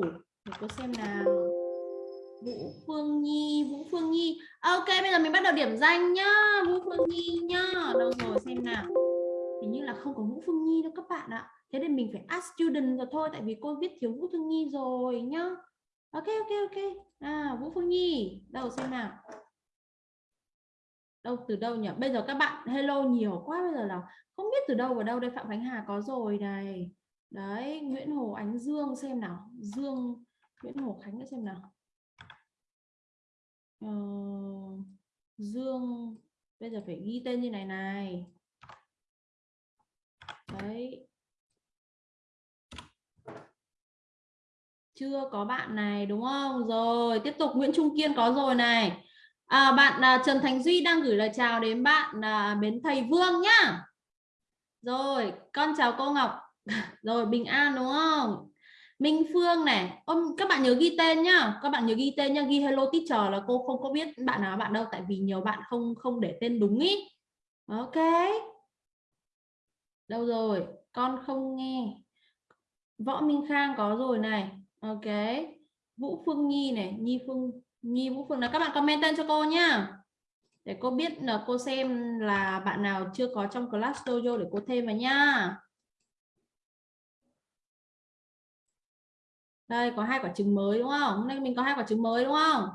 đâu để cô xem nào. Vũ Phương Nhi, Vũ Phương Nhi. À, ok, bây giờ mình bắt đầu điểm danh nhá. Vũ Phương Nhi nhá. Đâu rồi, xem nào. Hình như là không có Vũ Phương Nhi đâu các bạn ạ. Thế nên mình phải ask student rồi thôi, tại vì cô viết thiếu Vũ Phương Nhi rồi nhá. Ok ok ok. À Vũ Phương Nhi, đâu xem nào. Đâu, từ đâu nhỉ? Bây giờ các bạn, hello nhiều quá, bây giờ là không biết từ đâu vào đâu đây, Phạm Khánh Hà có rồi này đấy Nguyễn Hồ Ánh Dương xem nào. Dương Nguyễn Hồ Khánh xem nào. Ờ, Dương bây giờ phải ghi tên như này này. Đấy. Chưa có bạn này đúng không? Rồi tiếp tục Nguyễn Trung Kiên có rồi này. À, bạn à, Trần Thành Duy đang gửi lời chào đến bạn à, bến thầy Vương nhá. Rồi con chào cô Ngọc rồi bình an đúng không? Minh Phương này Ôm, các bạn nhớ ghi tên nhá. Các bạn nhớ ghi tên nhá. Ghi hello teacher là cô không có biết bạn nào bạn đâu tại vì nhiều bạn không không để tên đúng ý. Ok. Đâu rồi? Con không nghe. Võ Minh Khang có rồi này. Ok. Vũ Phương Nhi này Nhi Phương Nhi Vũ Phương. Là các bạn comment tên cho cô nhá. Để cô biết là cô xem là bạn nào chưa có trong class dojo để cô thêm vào nhá. Đây, có hai quả trứng mới, đúng không? Hôm nay mình có hai quả trứng mới, đúng không?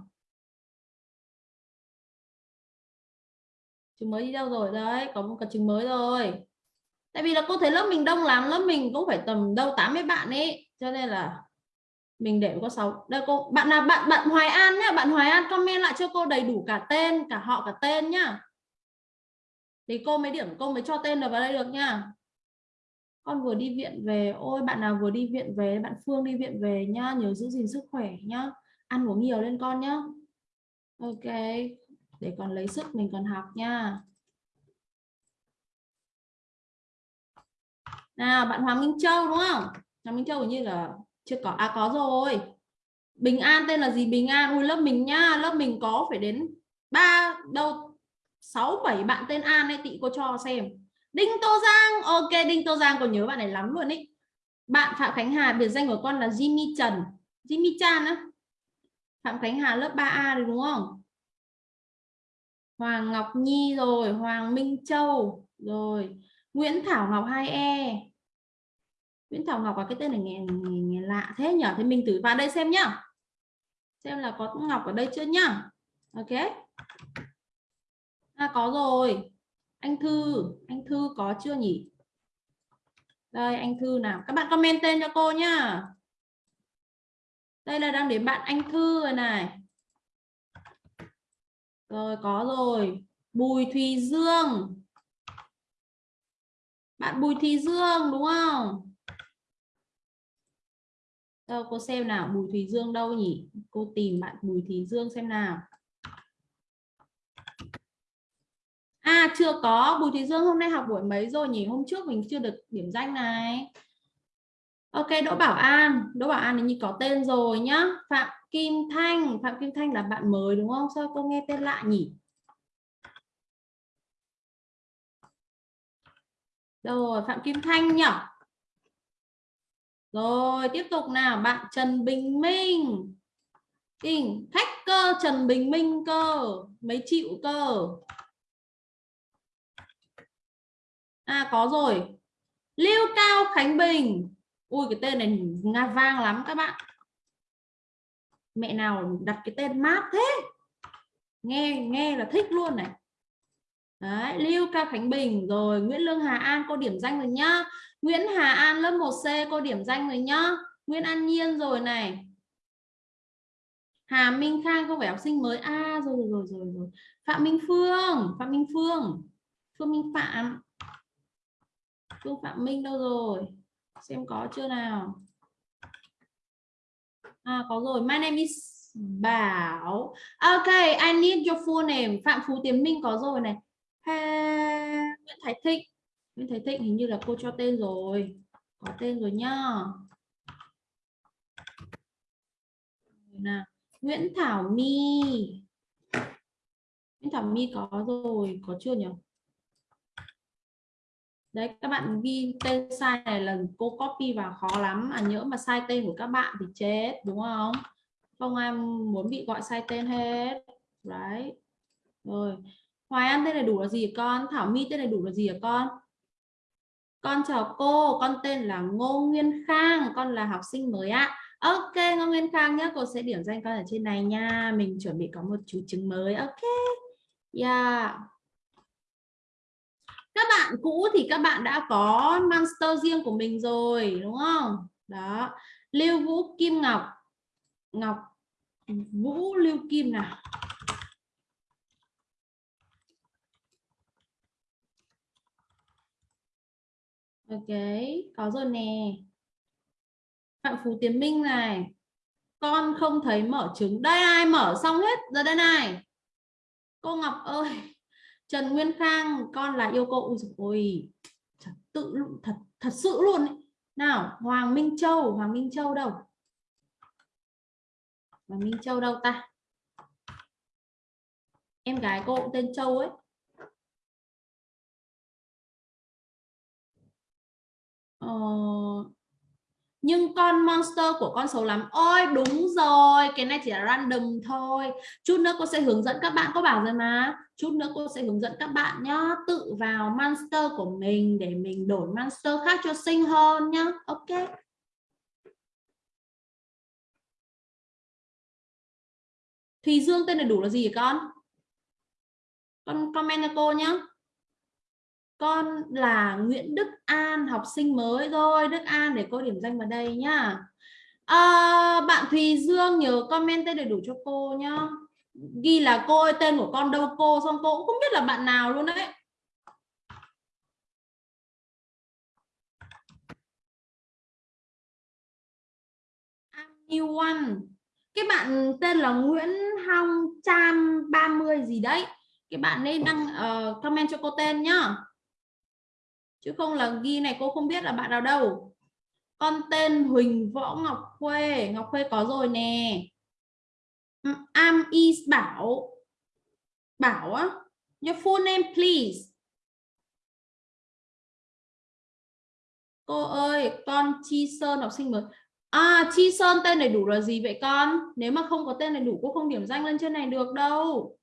Trứng mới đi đâu rồi? Đấy, có một quả trứng mới rồi. Tại vì là cô thấy lớp mình đông lắm, lớp mình cũng phải tầm đâu 80 bạn ấy. Cho nên là mình để có 6 đây, cô, bạn nào, bạn bạn Hoài An nhá. Bạn Hoài An comment lại cho cô đầy đủ cả tên, cả họ, cả tên nhá. Thì cô mới điểm, cô mới cho tên được vào đây được nhá con vừa đi viện về, ôi, bạn nào vừa đi viện về, bạn Phương đi viện về nhá nhớ giữ gìn sức khỏe nhá. Ăn uống nhiều lên con nhá. Ok, để còn lấy sức mình còn học nha. Nào, bạn Hoàng Minh Châu đúng không? Hoàng Minh Châu như là chưa có à có rồi. Bình An, tên là gì Bình An? Ui, lớp mình nhá, lớp mình có phải đến ba đâu, sáu bảy bạn tên An ấy tị cô cho xem. Đinh Tô Giang. Ok Đinh Tô Giang còn nhớ bạn này lắm luôn ý bạn Phạm Khánh Hà biệt danh của con là Jimmy Trần. Jimmy Chan á. Phạm Khánh Hà lớp 3A rồi đúng không? Hoàng Ngọc Nhi rồi Hoàng Minh Châu rồi. Nguyễn Thảo Ngọc 2E Nguyễn Thảo Ngọc có cái tên này nghe, nghe, nghe lạ thế nhở? Thế mình thử vào đây xem nhá. Xem là có Ngọc ở đây chưa nhá. Ok. À, có rồi anh Thư anh Thư có chưa nhỉ? Đây, anh Thư nào? Các bạn comment tên cho cô nhá. Đây là đang đến bạn anh Thư rồi này. Rồi, có rồi. Bùi Thùy Dương. Bạn Bùi Thùy Dương, đúng không? Đâu, cô xem nào, Bùi Thùy Dương đâu nhỉ? Cô tìm bạn Bùi Thùy Dương xem nào. À chưa có. Bùi Thị Dương hôm nay học buổi mấy rồi nhỉ? Hôm trước mình chưa được điểm danh này. Ok, Đỗ Bảo An. Đỗ Bảo An như có tên rồi nhá. Phạm Kim Thanh. Phạm Kim Thanh là bạn mới đúng không? Sao cô nghe tên lạ nhỉ? Rồi, Phạm Kim Thanh nhỉ? Rồi, tiếp tục nào. Bạn Trần Bình Minh. Kinh khách cơ Trần Bình Minh cơ. Mấy chịu cơ? À có rồi. Lưu Cao Khánh Bình. Ui cái tên này nga vang lắm các bạn. Mẹ nào đặt cái tên mát thế? Nghe nghe là thích luôn này. Đấy, Lưu Cao Khánh Bình. Rồi Nguyễn Lương Hà An cô điểm danh rồi nhá. Nguyễn Hà An lớp 1C cô điểm danh rồi nhá. Nguyễn An Nhiên rồi này. Hà Minh Khang không phải học sinh mới. A à rồi rồi rồi rồi. Phạm Minh Phương Phạm Minh Phương. Phương Minh Phạm. Phương Phạm Minh đâu rồi? Xem có chưa nào? À có rồi. My name is Bảo. Ok, I need your full name. Phạm Phú Tiến Minh có rồi này. Nguyễn Thái Thịnh. Nguyễn Thái Thịnh hình như là cô cho tên rồi. Có tên rồi nhá. Nào. Nguyễn Thảo My. Nguyễn Thảo My có rồi. Có chưa nhỉ đấy, các bạn ghi tên sai này là cô copy vào khó lắm. À nhớ mà sai tên của các bạn thì chết, đúng không? Không ai muốn bị gọi sai tên hết. Đấy. Rồi. Hoài An, tên đầy đủ là gì con? Thảo My, tên đầy đủ là gì hả con? Con chào cô, con tên là Ngô Nguyên Khang, con là học sinh mới ạ. Ok, Ngô Nguyên Khang nhé cô sẽ điểm danh con ở trên này nha. Mình chuẩn bị có một chú chứng mới, ok. Yeah các bạn cũ thì các bạn đã có monster riêng của mình rồi đúng không đó Lưu Vũ Kim Ngọc Ngọc Vũ Lưu Kim nào Ok, có rồi nè. Phạm Phú Tiến Minh này. Con không thấy mở trứng. Đây ai mở xong hết rồi đây này. Cô Ngọc ơi. Trần Nguyên Khang, con là yêu cô. Ôi, thật tự thật thật sự luôn ấy. Nào, Hoàng Minh Châu, Hoàng Minh Châu đâu? Hoàng Minh Châu đâu ta? Em gái cô cũng tên Châu ấy. Ờ, nhưng con monster của con xấu lắm. Ôi, đúng rồi, cái này chỉ là random thôi. Chút nữa cô sẽ hướng dẫn các bạn có bảo rồi mà. Chút nữa cô sẽ hướng dẫn các bạn nhá. Tự vào monster của mình để mình đổi monster khác cho xinh hơn nhá. Ok. Thùy Dương tên đầy đủ là gì con? Con comment cho cô nhá con là Nguyễn Đức An học sinh mới rồi Đức An để cô điểm danh vào đây nhá. À, bạn Thùy Dương nhớ comment tên đầy đủ cho cô nhá. Ghi là cô ơi tên của con đâu cô? Xong cô cũng không biết là bạn nào luôn đấy. New One. Cái bạn tên là Nguyễn Hong Cham 30 gì đấy. Cái bạn nên đăng uh, comment cho cô tên nhá chứ không là ghi này cô không biết là bạn nào đâu. Con tên Huỳnh Võ Ngọc Khuê Ngọc Khuê có rồi nè. Ừ, am Is Bảo Bảo á, Your full name please. Cô ơi, con Chi Sơn, học sinh mới. À Chi Sơn tên đầy đủ là gì vậy con? Nếu mà không có tên đầy đủ, cô không điểm danh lên trên này được đâu.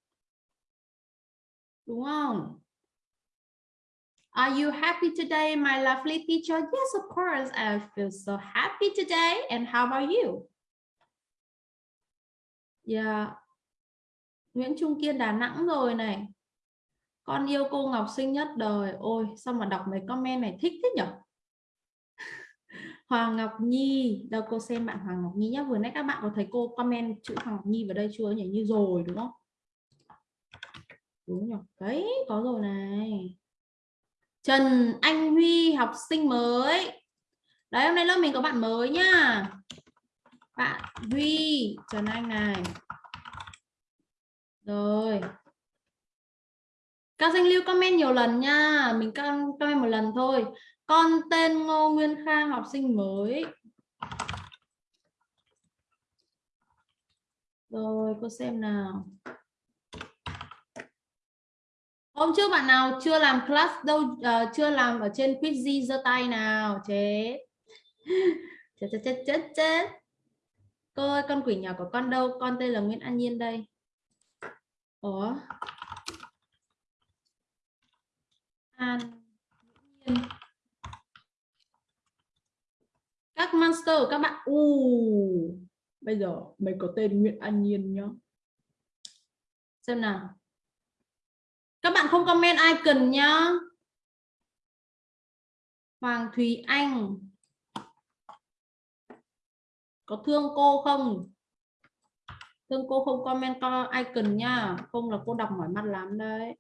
Đúng không? Are you happy today, my lovely teacher? Yes, of course. I feel so happy today. And how about you? Yeah. Nguyễn Trung Kiên Đà Nẵng rồi này. Con yêu cô Ngọc xinh nhất đời. Ôi, sao mà đọc mấy comment này thích thế nhở? Hoàng Ngọc Nhi. Đâu cô xem bạn Hoàng Ngọc Nhi nhé. Vừa nãy các bạn có thấy cô comment chữ Hoàng Ngọc Nhi vào đây chưa nhỉ? Như rồi đúng không? Đúng nhỉ? Đấy, có rồi này. Trần Anh Huy, học sinh mới. Đấy, hôm nay lớp mình có bạn mới nhá. Bạn Huy, Trần Anh này. Rồi. Các danh lưu comment nhiều lần nha mình comment một lần thôi. Con tên Ngô Nguyên Khang, học sinh mới. Rồi, cô xem nào hôm trước bạn nào chưa làm class đâu uh, chưa làm ở trên quiz giơ tay nào chết chết chết chết chết chết. Cô ơi con quỷ nhỏ của con đâu? Con tên là Nguyễn An Nhiên đây. Ủa? An Nhiên. Các monster các bạn u. Bây giờ mày có tên Nguyễn An Nhiên nhá. Xem nào các bạn không comment icon nhá. Hoàng thúy Anh. Có thương cô không? Thương cô không comment co icon nha không là cô đọc mỏi mắt lắm đấy.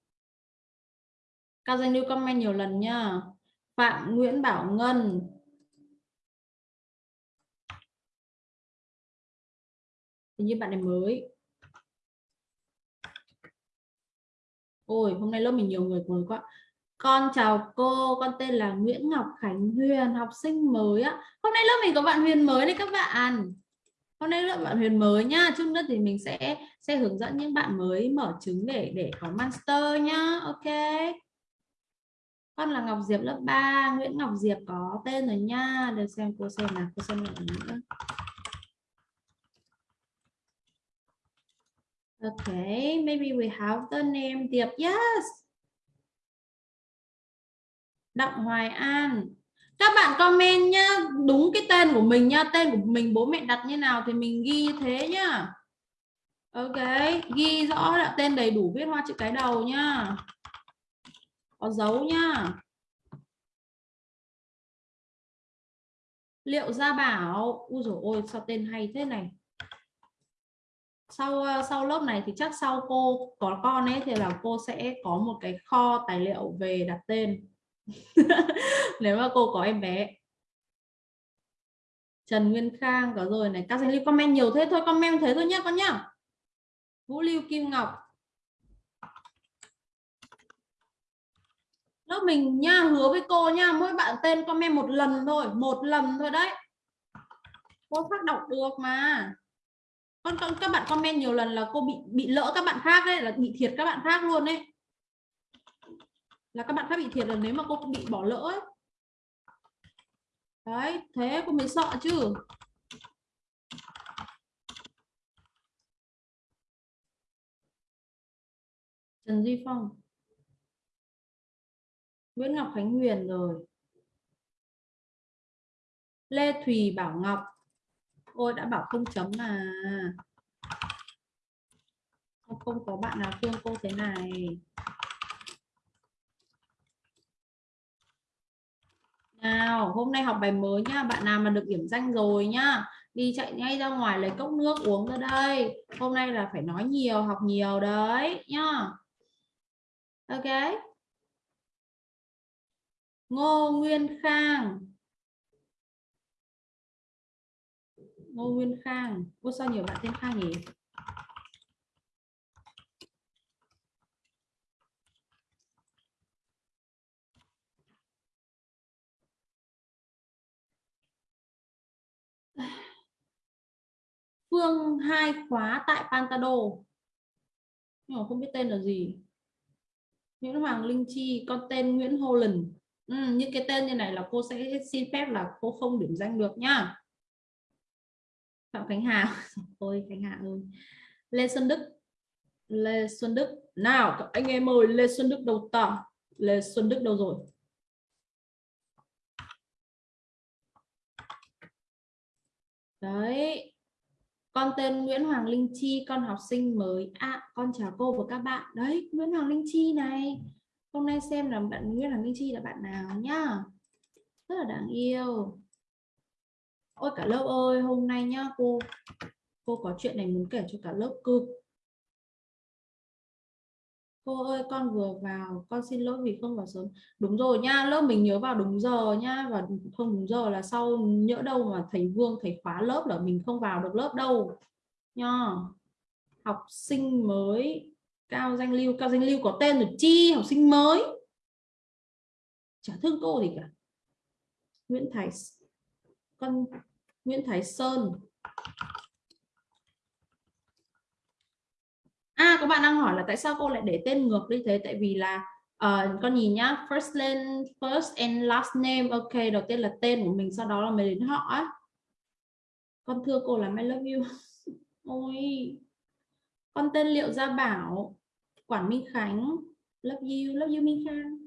Các danh lưu comment nhiều lần nha Phạm Nguyễn Bảo Ngân. Hình như bạn này mới. Ôi, hôm nay lớp mình nhiều người mới quá. Con chào cô, con tên là Nguyễn Ngọc Khánh Huyền, học sinh mới á. Hôm nay lớp mình có bạn Huyền mới đấy các bạn. Hôm nay lớp bạn Huyền mới nhá. Chút nữa thì mình sẽ sẽ hướng dẫn những bạn mới mở trứng để để có master nhá. Ok. con là Ngọc Diệp lớp 3 Nguyễn Ngọc Diệp có tên rồi nha để xem cô xem nào cô xem nào nữa Okay, maybe we have the name Diệp. Yes. Đặng Hoài An. Các bạn comment nhá, đúng cái tên của mình nhá, tên của mình bố mẹ đặt như nào thì mình ghi như thế nhá. Ok, ghi rõ là tên đầy đủ viết hoa chữ cái đầu nhá. Có dấu nhá. Liệu Gia Bảo, ui dồi ôi sao tên hay thế này sau ờ, sau lớp này thì chắc sau cô có con ấy thì là cô sẽ có một cái kho tài liệu về đặt tên. Nếu mà cô có em bé. Trần Nguyên Khang có rồi này. Các anh lưu comment nhiều thế thôi, comment thế thôi nhé con nhá. Vũ Lưu Kim Ngọc. Lớp mình nha, hứa với cô nha, mỗi bạn tên comment một lần thôi, một lần thôi đấy. Cô phát đọc được mà con, các bạn comment nhiều lần là cô bị bị lỡ các bạn khác đấy là bị thiệt các bạn khác luôn đấy là các bạn khác bị thiệt là nếu mà cô bị bỏ lỡ ấy. đấy thế cô mới sợ chứ. Trần Duy Phong. Nguyễn Ngọc Khánh Huyền rồi. Lê Thùy Bảo Ngọc. Ôi, đã bảo không chấm mà. Không có bạn nào khuyên cô thế này. Nào, hôm nay học bài mới nhá. Bạn nào mà được điểm danh rồi nhá. Đi chạy ngay ra ngoài lấy cốc nước uống ra đây. Hôm nay là phải nói nhiều, học nhiều đấy, nhá. Ok. Ngô Nguyên Khang. Ngô Nguyên Khang. Ôi sao nhiều bạn tên Khang nhỉ? Phương hai khóa tại Pantado. Nhưng mà không biết tên là gì. Nguyễn Hoàng Linh Chi con tên Nguyễn Holland ừ, những cái tên như này là cô sẽ xin phép là cô không điểm danh được nhá Phạm Khánh Hà. Ôi, Khánh Hà ơi. Lê Xuân Đức. Lê Xuân Đức. Nào, anh em ơi, Lê Xuân Đức đầu tỏ Lê Xuân Đức đâu rồi? Đấy. Con tên Nguyễn Hoàng Linh Chi, con học sinh mới. À con chào cô và các bạn. Đấy, Nguyễn Hoàng Linh Chi này. Hôm nay xem là bạn Nguyễn Hoàng Linh Chi là bạn nào nhá? Rất là đáng yêu ôi, cả lớp ơi, hôm nay nhá, cô cô có chuyện này muốn kể cho cả lớp cực cô ơi, con vừa vào, con xin lỗi vì không vào sớm. Đúng rồi nha lớp mình nhớ vào đúng giờ nha và không đúng giờ là sau nhỡ đâu mà thầy Vương, thầy khóa lớp là mình không vào được lớp đâu. Nha học sinh mới, cao danh lưu, cao danh lưu có tên là chi, học sinh mới. Chả thương cô gì cả. Nguyễn Thái con Nguyễn Thái Sơn. À các bạn đang hỏi là tại sao cô lại để tên ngược như thế? Tại vì là uh, con nhìn nhá first name first and last name ok đầu tiên là tên của mình sau đó là mình đến họ á. Con thưa cô là I love you. Ôi. Con tên liệu gia bảo quản minh khánh. Love you love you minh khang.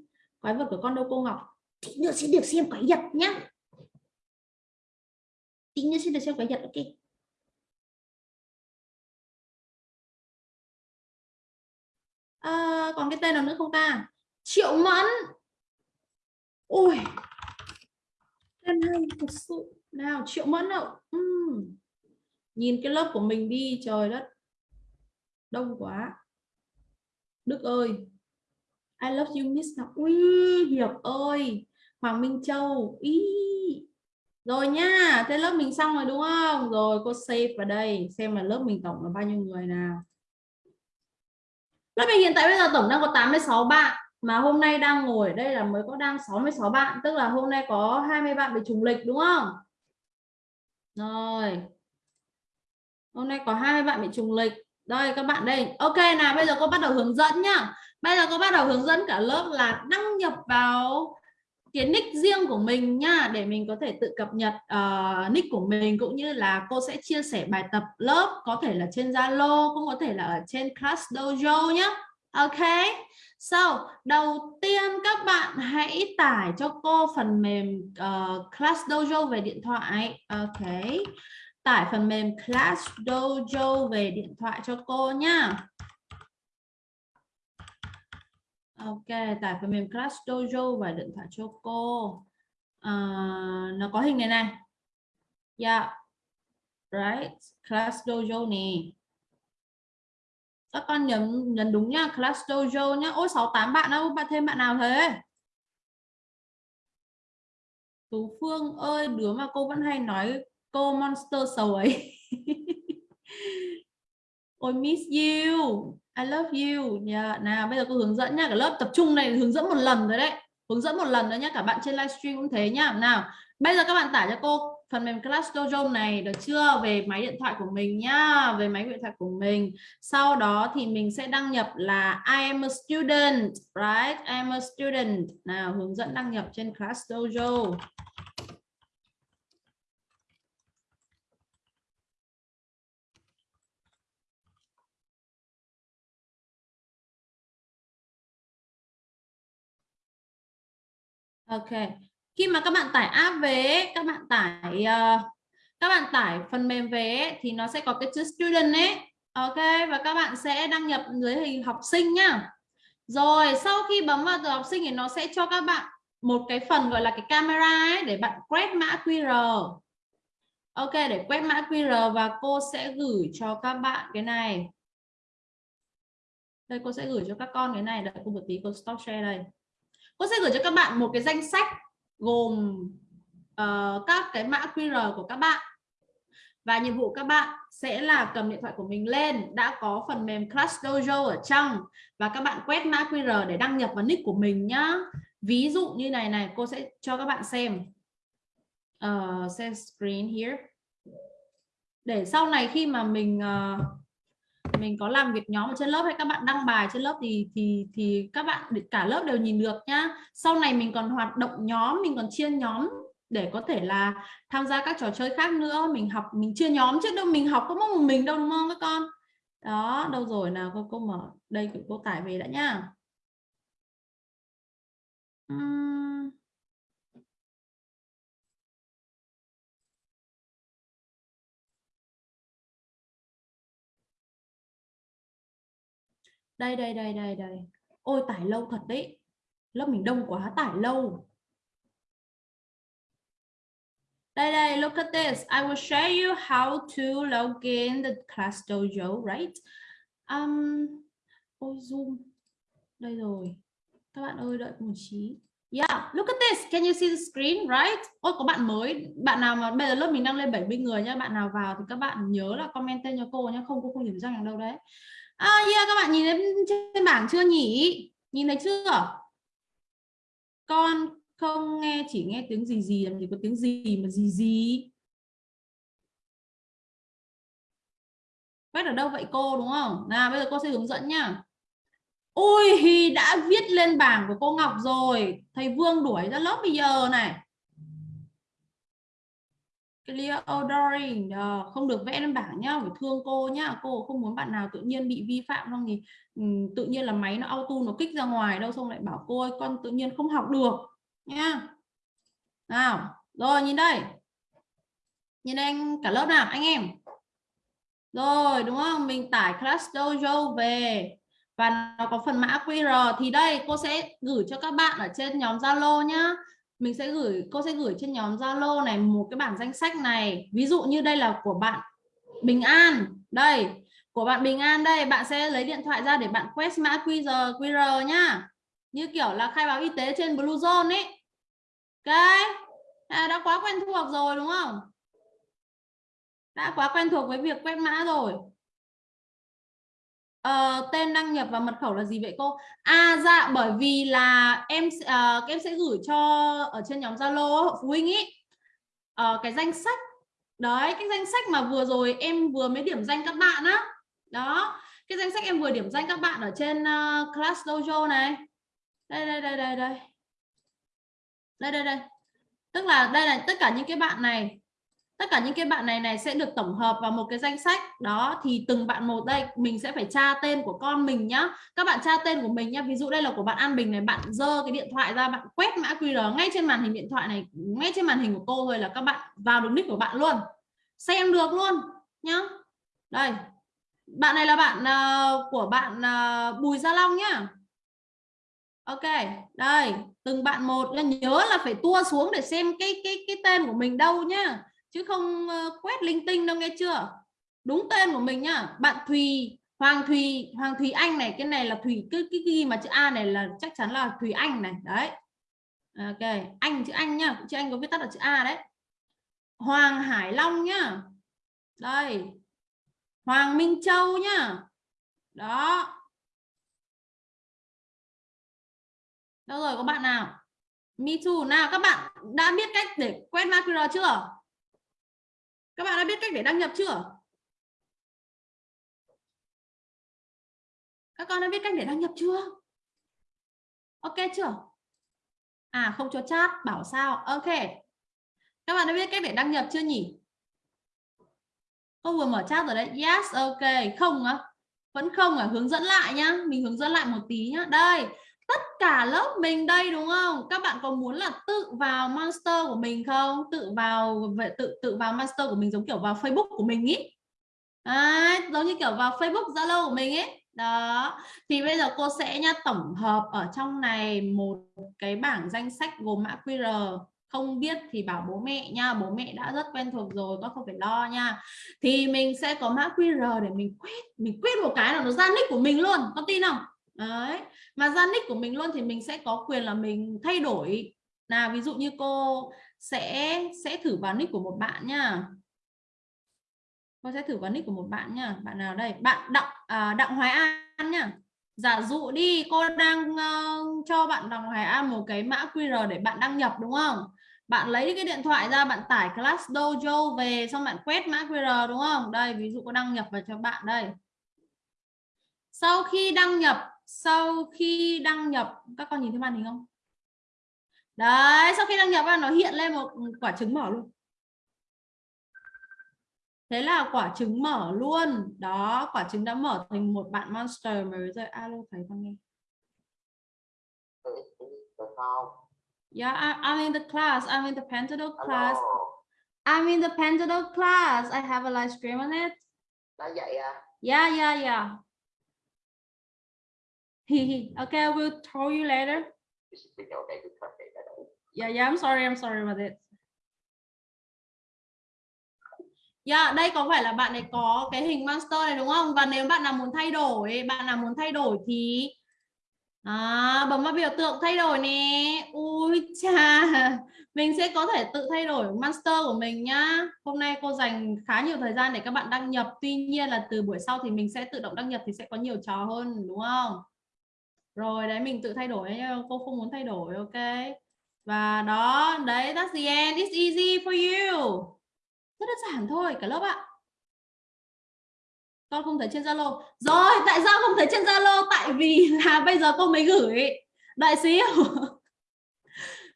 Quái vật của con đâu cô ngọc? Thì nữa sẽ được xem quái vật nhá tính như xin được xem cái nhật ok. À, còn cái tên nào nữa không ta? Triệu mẫn. Ôi tên hay thật sự. Nào triệu mẫn đâu uhm. nhìn cái lớp của mình đi trời đất. Đông quá. Đức ơi. I love you miss nào ui hiệp ơi. Hoàng minh châu. Ý rồi nha, thế lớp mình xong rồi đúng không rồi, cô save vào đây, xem là lớp mình tổng là bao nhiêu người nào Lớp mình hiện tại bây giờ tổng đang có 86 bạn, mà hôm nay đang ngồi ở đây là mới có đang 66 bạn, tức là hôm nay có 20 bạn bị trùng lịch, đúng không? Rồi. Hôm nay có 20 bạn bị trùng lịch. Đây, các bạn đây. Ok, nào, bây giờ cô bắt đầu hướng dẫn nhá. bây giờ cô bắt đầu hướng dẫn cả lớp là đăng nhập vào cái nick riêng của mình nha để mình có thể tự cập nhật uh, nick của mình cũng như là cô sẽ chia sẻ bài tập lớp có thể là trên Zalo cũng có thể là ở trên Class Dojo nhé Ok So đầu tiên các bạn hãy tải cho cô phần mềm uh, Class Dojo về điện thoại. Ok tải phần mềm Class Dojo về điện thoại cho cô nha. Ok, tải phần mềm Class Dojo và điện thoại cho cô. À, nó có hình này này. Yeah. Right. Class Dojo nè. Các con nhấn nhấn đúng nha, Class Dojo nhá. Ôi 68 bạn đâu, bạn thêm bạn nào thế? Tú Phương ơi, đứa mà cô vẫn hay nói cô monster xấu ấy. Ôi, miss you. I love you. Yeah. Nào, bây giờ cô hướng dẫn nha. Cả lớp tập trung này, hướng dẫn một lần rồi đấy. Hướng dẫn một lần nữa nhé. Cả bạn trên livestream cũng thế nhá. Nào, bây giờ các bạn tải cho cô phần mềm Class Dojo này được chưa? Về máy điện thoại của mình nhá. Về máy điện thoại của mình. Sau đó thì mình sẽ đăng nhập là I am a student. Right? I am a student. Nào, hướng dẫn đăng nhập trên Class Dojo. Ok. Khi mà các bạn tải app về, các bạn tải uh, các bạn tải phần mềm về thì nó sẽ có cái chữ student ấy. Ok và các bạn sẽ đăng nhập dưới hình học sinh nhá. Rồi sau khi bấm vào từ học sinh thì nó sẽ cho các bạn một cái phần gọi là cái camera ấy để bạn quét mã QR. Ok để quét mã QR và cô sẽ gửi cho các bạn cái này. Đây cô sẽ gửi cho các con cái này, đợi cô một tí cô stop share đây cô sẽ gửi cho các bạn một cái danh sách gồm uh, các cái mã QR của các bạn. Và nhiệm vụ các bạn sẽ là cầm điện thoại của mình lên đã có phần mềm Class Dojo ở trong. Và các bạn quét mã QR để đăng nhập vào nick của mình nhá. Ví dụ như này này cô sẽ cho các bạn xem. Uh, xem screen here. Để sau này khi mà mình uh, mình có làm việc nhóm ở trên lớp hay các bạn đăng bài trên lớp thì thì thì các bạn cả lớp đều nhìn được nhá. Sau này mình còn hoạt động nhóm, mình còn chia nhóm để có thể là tham gia các trò chơi khác nữa. Mình học, mình chia nhóm chứ đâu mình học có một mình đâu, đúng không các con? Đó, đâu rồi nào, cô cô mở đây, cô tải về đã nhá. Uhm. Đây đây đây đây đây. Ôi tải lâu thật đấy. Lớp mình đông quá tải lâu. Đây đây look at this. I will share you how to log in the class dojo right? Um ôi zoom. Đây rồi. Các bạn ơi đợi một chí Yeah, look at this. Can you see the screen, right? Ôi có bạn mới, bạn nào mà bây giờ lớp mình đang lên 70 người nhá, bạn nào vào thì các bạn nhớ là comment tên cho cô nhá, không cô không điểm danh đâu đấy. À yeah, các bạn nhìn thấy trên bảng chưa nhỉ? Nhìn thấy chưa? Con không nghe chỉ nghe tiếng gì gì làm gì có tiếng gì mà gì gì. Quét ở đâu vậy cô đúng không? Nào bây giờ cô sẽ hướng dẫn nhá. Ôi đã viết lên bảng của cô Ngọc rồi. Thầy Vương đuổi ra lớp bây giờ này clear ordering ờ, không được vẽ lên bảng nhá phải thương cô nhá. Cô không muốn bạn nào tự nhiên bị vi phạm không thì um, tự nhiên là máy nó auto nó kích ra ngoài đâu xong lại bảo cô ơi con tự nhiên không học được nhá. Nào rồi nhìn đây. Nhìn anh cả lớp nào anh em? Rồi đúng không? Mình tải class dojo về. Và nó có phần mã QR thì đây cô sẽ gửi cho các bạn ở trên nhóm Zalo nhá mình sẽ gửi cô sẽ gửi trên nhóm Zalo này một cái bảng danh sách này. Ví dụ như đây là của bạn Bình An. Đây của bạn Bình An đây bạn sẽ lấy điện thoại ra để bạn quét mã QR QR nhá. Như kiểu là khai báo y tế trên Bluezone ấy ok à, đã quá quen thuộc rồi đúng không? Đã quá quen thuộc với việc quét mã rồi uh, tên đăng nhập và mật khẩu là gì vậy cô? À dạ bởi vì là em uh, em sẽ gửi cho ở trên nhóm zalo phụ huynh ý. Uh, cái danh sách. Đấy cái danh sách mà vừa rồi em vừa mới điểm danh các bạn á. Đó cái danh sách em vừa điểm danh các bạn ở trên uh, class dojo này. Đây đây đây đây đây. Đây đây đây. Tức là đây là tất cả những cái bạn này tất cả những cái bạn này này sẽ được tổng hợp vào một cái danh sách. Đó thì từng bạn một đây mình sẽ phải tra tên của con mình nhá. Các bạn tra tên của mình nhá. Ví dụ đây là của bạn An Bình này bạn dơ cái điện thoại ra bạn quét mã QR ngay trên màn hình điện thoại này ngay trên màn hình của cô rồi là các bạn vào được nick của bạn luôn. Xem được luôn nhá. Đây. Bạn này là bạn uh, của bạn uh, Bùi Gia Long nhá. Ok đây. Từng bạn một. Nhớ là phải tua xuống để xem cái cái cái tên của mình đâu nhá chứ không ờ, quét linh tinh đâu nghe chưa? Đúng tên của mình nhá, bạn Thùy, Hoàng Thùy Hoàng Thùy Anh này, cái này là Thùy, cái cái ghi mà chữ A này là chắc chắn là Thùy Anh này, đấy. Ờ, ok, anh chữ anh nhá, chữ anh có viết tắt là chữ A đấy. Hoàng Hải Long nhá, đây. Hoàng Minh Châu nhá, đó. Đâu rồi, có bạn nào? Me too. Nào, các bạn đã biết cách để quét mã QR chưa? Các bạn đã biết cách để đăng nhập chưa? Các con đã biết cách để đăng nhập chưa? Ok chưa? À không cho chat, bảo sao? Ok. Các bạn đã biết cách để đăng nhập chưa nhỉ? Cô vừa mở chat rồi đấy. Yes, ok. Không á. Vẫn không à. Hướng dẫn lại nhá. Mình hướng dẫn lại một tí nhá. Đây tất cả lớp mình đây đúng không? Các bạn có muốn là tự vào monster của mình không? Tự vào vậy tự tự vào monster của mình giống kiểu vào facebook của mình ý. À, giống như kiểu vào facebook zalo của mình ấy đó. Thì bây giờ cô sẽ nha tổng hợp ở trong này một cái bảng danh sách gồm mã QR không biết thì bảo bố mẹ nha bố mẹ đã rất quen thuộc rồi con không phải lo nha. Thì mình sẽ có mã QR để mình quét mình quét một cái là nó ra nick của mình luôn con tin không? Đấy. Mà ra nick của mình luôn thì mình sẽ có quyền là mình thay đổi. Là ví dụ như cô sẽ sẽ thử vào nick của một bạn nha. Cô sẽ thử vào nick của một bạn nha. Bạn nào đây? Bạn đặng à, đặng hoài an nha. Giả dụ đi cô đang uh, cho bạn đặng hoài an một cái mã qr để bạn đăng nhập đúng không? Bạn lấy cái điện thoại ra bạn tải class dojo về xong bạn quét mã qr đúng không? Đây ví dụ cô đăng nhập vào cho bạn đây. Sau khi đăng nhập sau khi đăng nhập các con nhìn thấy màn hình không đấy sau khi đăng nhập nó hiện lên một quả trứng mở luôn thế là quả trứng mở luôn đó quả trứng đã mở thành một bạn monster mới rồi alo thấy con nghe Yeah, I'm in the class. I'm in the Pentadoc class. I'm in the Pentadoc class. I have a live stream on it. Đã vậy à? Yeah, yeah, yeah. Okay, I will tell you later. Yeah, yeah, I'm sorry, I'm sorry about it. Yeah, đây có phải là bạn này có cái hình monster này đúng không? Và nếu bạn nào muốn thay đổi, bạn nào muốn thay đổi thì à, bấm vào biểu tượng thay đổi nè. Ui cha, mình sẽ có thể tự thay đổi monster của mình nhá. Hôm nay cô dành khá nhiều thời gian để các bạn đăng nhập. Tuy nhiên là từ buổi sau thì mình sẽ tự động đăng nhập thì sẽ có nhiều trò hơn đúng không? Rồi, đấy, mình tự thay đổi cô không muốn thay đổi, ok? Và đó, đấy, that's the end, it's easy for you. Rất đơn giản thôi, cả lớp ạ. Con không thấy trên Zalo. Rồi, tại sao không thấy trên Zalo? Tại vì là bây giờ cô mới gửi. Đại xíu.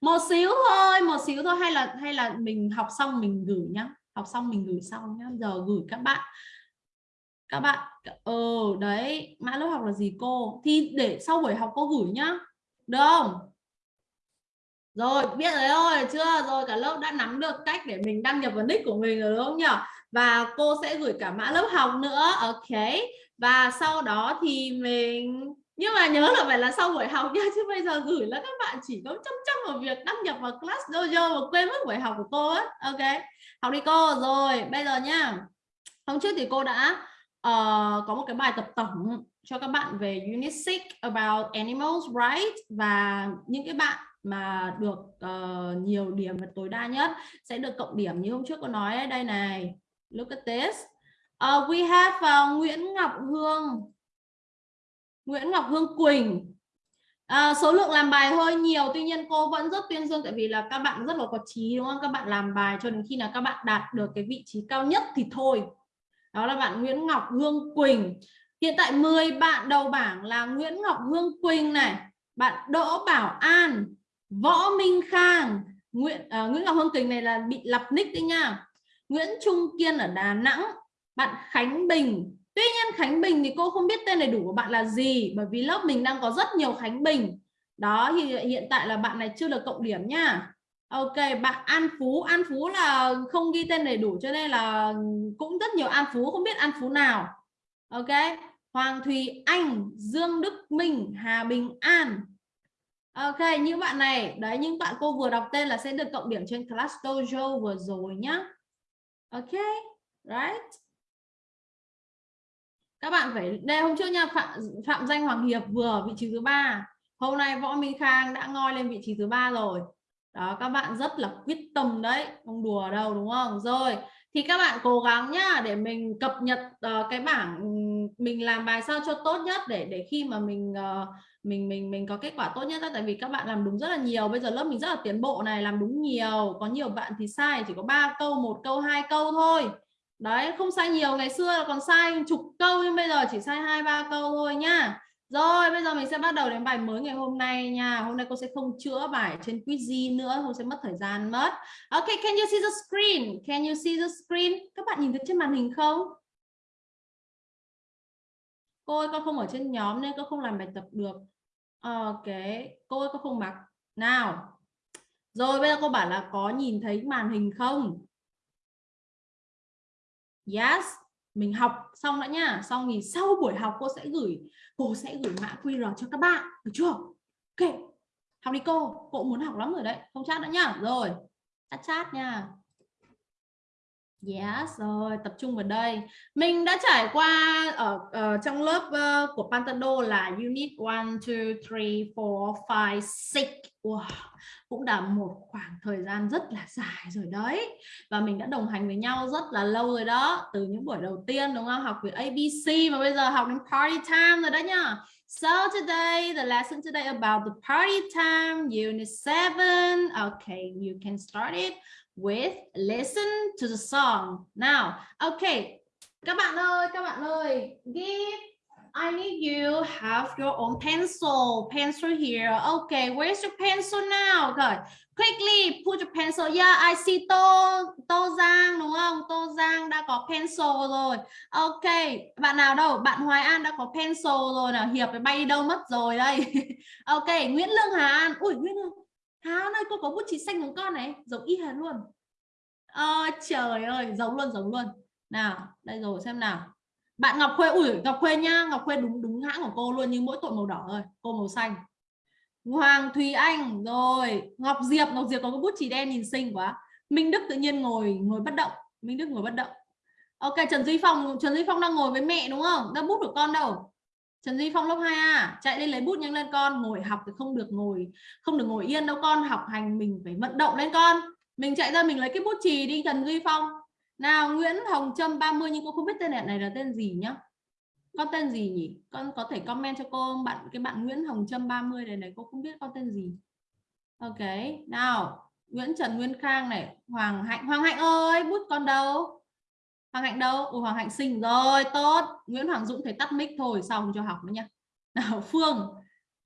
Một xíu thôi, một xíu thôi, hay là hay là mình học xong mình gửi nhá. Học xong mình gửi sau nhá. Giờ gửi các bạn các bạn ờ đấy, mã lớp học là gì cô? Thì để sau buổi học cô gửi nhá. Được không? Rồi, biết rồi thôi chưa? Rồi, cả lớp đã nắm được cách để mình đăng nhập vào nick của mình rồi, đúng không nhỉ? Và cô sẽ gửi cả mã lớp học nữa. Ok. Và sau đó thì mình, nhưng mà nhớ là phải là sau buổi học nha chứ bây giờ gửi là các bạn chỉ có chăm chăm vào việc đăng nhập vào class dojo và quên mất buổi học của cô á ok. Học đi cô. Rồi, bây giờ nhá. Hôm trước thì cô đã uh, có một cái bài tập tổng cho các bạn về unit 6 about animals right? Và những cái bạn mà được uh, nhiều điểm và tối đa nhất sẽ được cộng điểm như hôm trước có nói ấy, đây này look at this. Uh, we have uh, Nguyễn Ngọc Hương. Nguyễn Ngọc Hương Quỳnh. À, số lượng làm bài hơi nhiều tuy nhiên cô vẫn rất tuyên dương tại vì là các bạn rất là có trí đúng không? Các bạn làm bài cho đến khi nào các bạn đạt được cái vị trí cao nhất thì thôi đó là bạn Nguyễn Ngọc Hương Quỳnh. Hiện tại 10 bạn đầu bảng là Nguyễn Ngọc Hương Quỳnh này bạn Đỗ Bảo An Võ Minh Khang. Nguyễn uh, Nguyễn Ngọc Hương Quỳnh này là bị lập nick đi nha. Nguyễn Trung Kiên ở Đà Nẵng bạn Khánh Bình. Tuy nhiên Khánh Bình thì cô không biết tên đầy đủ của bạn là gì bởi vì lớp mình đang có rất nhiều Khánh Bình. Đó thì hiện tại là bạn này chưa được cộng điểm nha. Ok, bạn An Phú. An Phú là không ghi tên đầy đủ cho nên là cũng rất nhiều An Phú, không biết An Phú nào. Ok, Hoàng Thùy Anh, Dương Đức Minh, Hà Bình An. Ok những bạn này, đấy những bạn cô vừa đọc tên là sẽ được cộng điểm trên class dojo vừa rồi nhá. Ok, right. Các bạn phải, đây, hôm trước nha, phạm phạm danh hoàng hiệp vừa vị trí thứ ba. Hôm nay võ minh khang đã ngoi lên vị trí thứ ba rồi đó các bạn rất là quyết tâm đấy không đùa đâu đúng không? Rồi thì các bạn cố gắng nhá để mình cập nhật uh, cái bảng mình làm bài sao cho tốt nhất để để khi mà mình uh, mình mình mình có kết quả tốt nhất đó. tại vì các bạn làm đúng rất là nhiều bây giờ lớp mình rất là tiến bộ này làm đúng nhiều. Có nhiều bạn thì sai chỉ có ba câu một câu hai câu thôi. Đấy không sai nhiều ngày xưa là còn sai chục câu nhưng bây giờ chỉ sai hai ba câu thôi nhá rồi, bây giờ mình sẽ bắt đầu đến bài mới ngày hôm nay nha. Hôm nay cô sẽ không chữa bài trên quiz nữa, không sẽ mất thời gian mất. Ok, can you see the screen? Can you see the screen? Các bạn nhìn thấy trên màn hình không? Cô ơi, con không ở trên nhóm nên con không làm bài tập được. Ok, cô ơi, con không mặc. Nào. Rồi, bây giờ cô bảo là có nhìn thấy màn hình không? Yes mình học xong đã nhá xong thì sau buổi học cô sẽ gửi, cô sẽ gửi mã QR cho các bạn. Được chưa? Ok. Học đi cô. Cô muốn học lắm rồi đấy. Không chat nữa nhá rồi. Chat chat nha. Yes, rồi tập trung vào đây. Mình đã trải qua ở, ở trong lớp uh, của Pantado là unit 1, 2, 3, 4, 5, 6. Wow, cũng đã một khoảng thời gian rất là dài rồi đấy. Và mình đã đồng hành với nhau rất là lâu rồi đó. Từ những buổi đầu tiên đúng không? Học về ABC mà bây giờ học đến party time rồi đó nhá. So today, the lesson today about the party time, unit 7. Okay, you can start it with listen to the song. Now, okay, các bạn ơi, các bạn ơi, give I need you have your own pencil. Pencil here. Okay, where's your pencil now? Okay, quickly put your pencil. Yeah, I see Tô Tô Giang đúng không? Tô Giang đã có pencil rồi. Okay, bạn nào đâu? Bạn Hoài An đã có pencil rồi nào. Hiệp bay đâu mất rồi đây. okay, Nguyễn Lương Hà An. Ui, Nguyễn Lương Hán ơi cô có bút chì xanh của con này giống y hệt luôn. À, trời ơi giống luôn giống luôn. Nào đây rồi xem nào. Bạn Ngọc Khuê ủi Ngọc Khuê nha Ngọc Khuê đúng đúng hãng của cô luôn nhưng mỗi tội màu đỏ thôi cô màu xanh. Hoàng Thùy Anh rồi. Ngọc Diệp Ngọc Diệp có cái bút chì đen nhìn xinh quá. Minh Đức tự nhiên ngồi ngồi bất động. Minh Đức ngồi bất động. Ok Trần Duy Phong Trần Duy Phong đang ngồi với mẹ đúng không? Đang bút của con đâu? Trần Duy Phong lớp 2A chạy lên lấy bút nhanh lên con, ngồi học thì không được ngồi, không được ngồi yên đâu con, học hành mình phải vận động lên con. Mình chạy ra mình lấy cái bút chì đi, Trần Duy Phong. Nào, Nguyễn Hồng Trâm 30 nhưng cô không biết tên này là tên gì nhá? Con tên gì nhỉ? Con có thể comment cho cô bạn, cái bạn Nguyễn Hồng Trâm 30 này này, cô không biết con tên gì. Ok, nào, Nguyễn Trần Nguyên Khang này, Hoàng Hạnh Hoàng Hạnh ơi, bút con đâu? Hoàng Hạnh đâu? Ủa, Hoàng Hạnh xinh rồi tốt. Nguyễn Hoàng Dũng thấy tắt mic thôi xong cho học nữa nha nào Phương.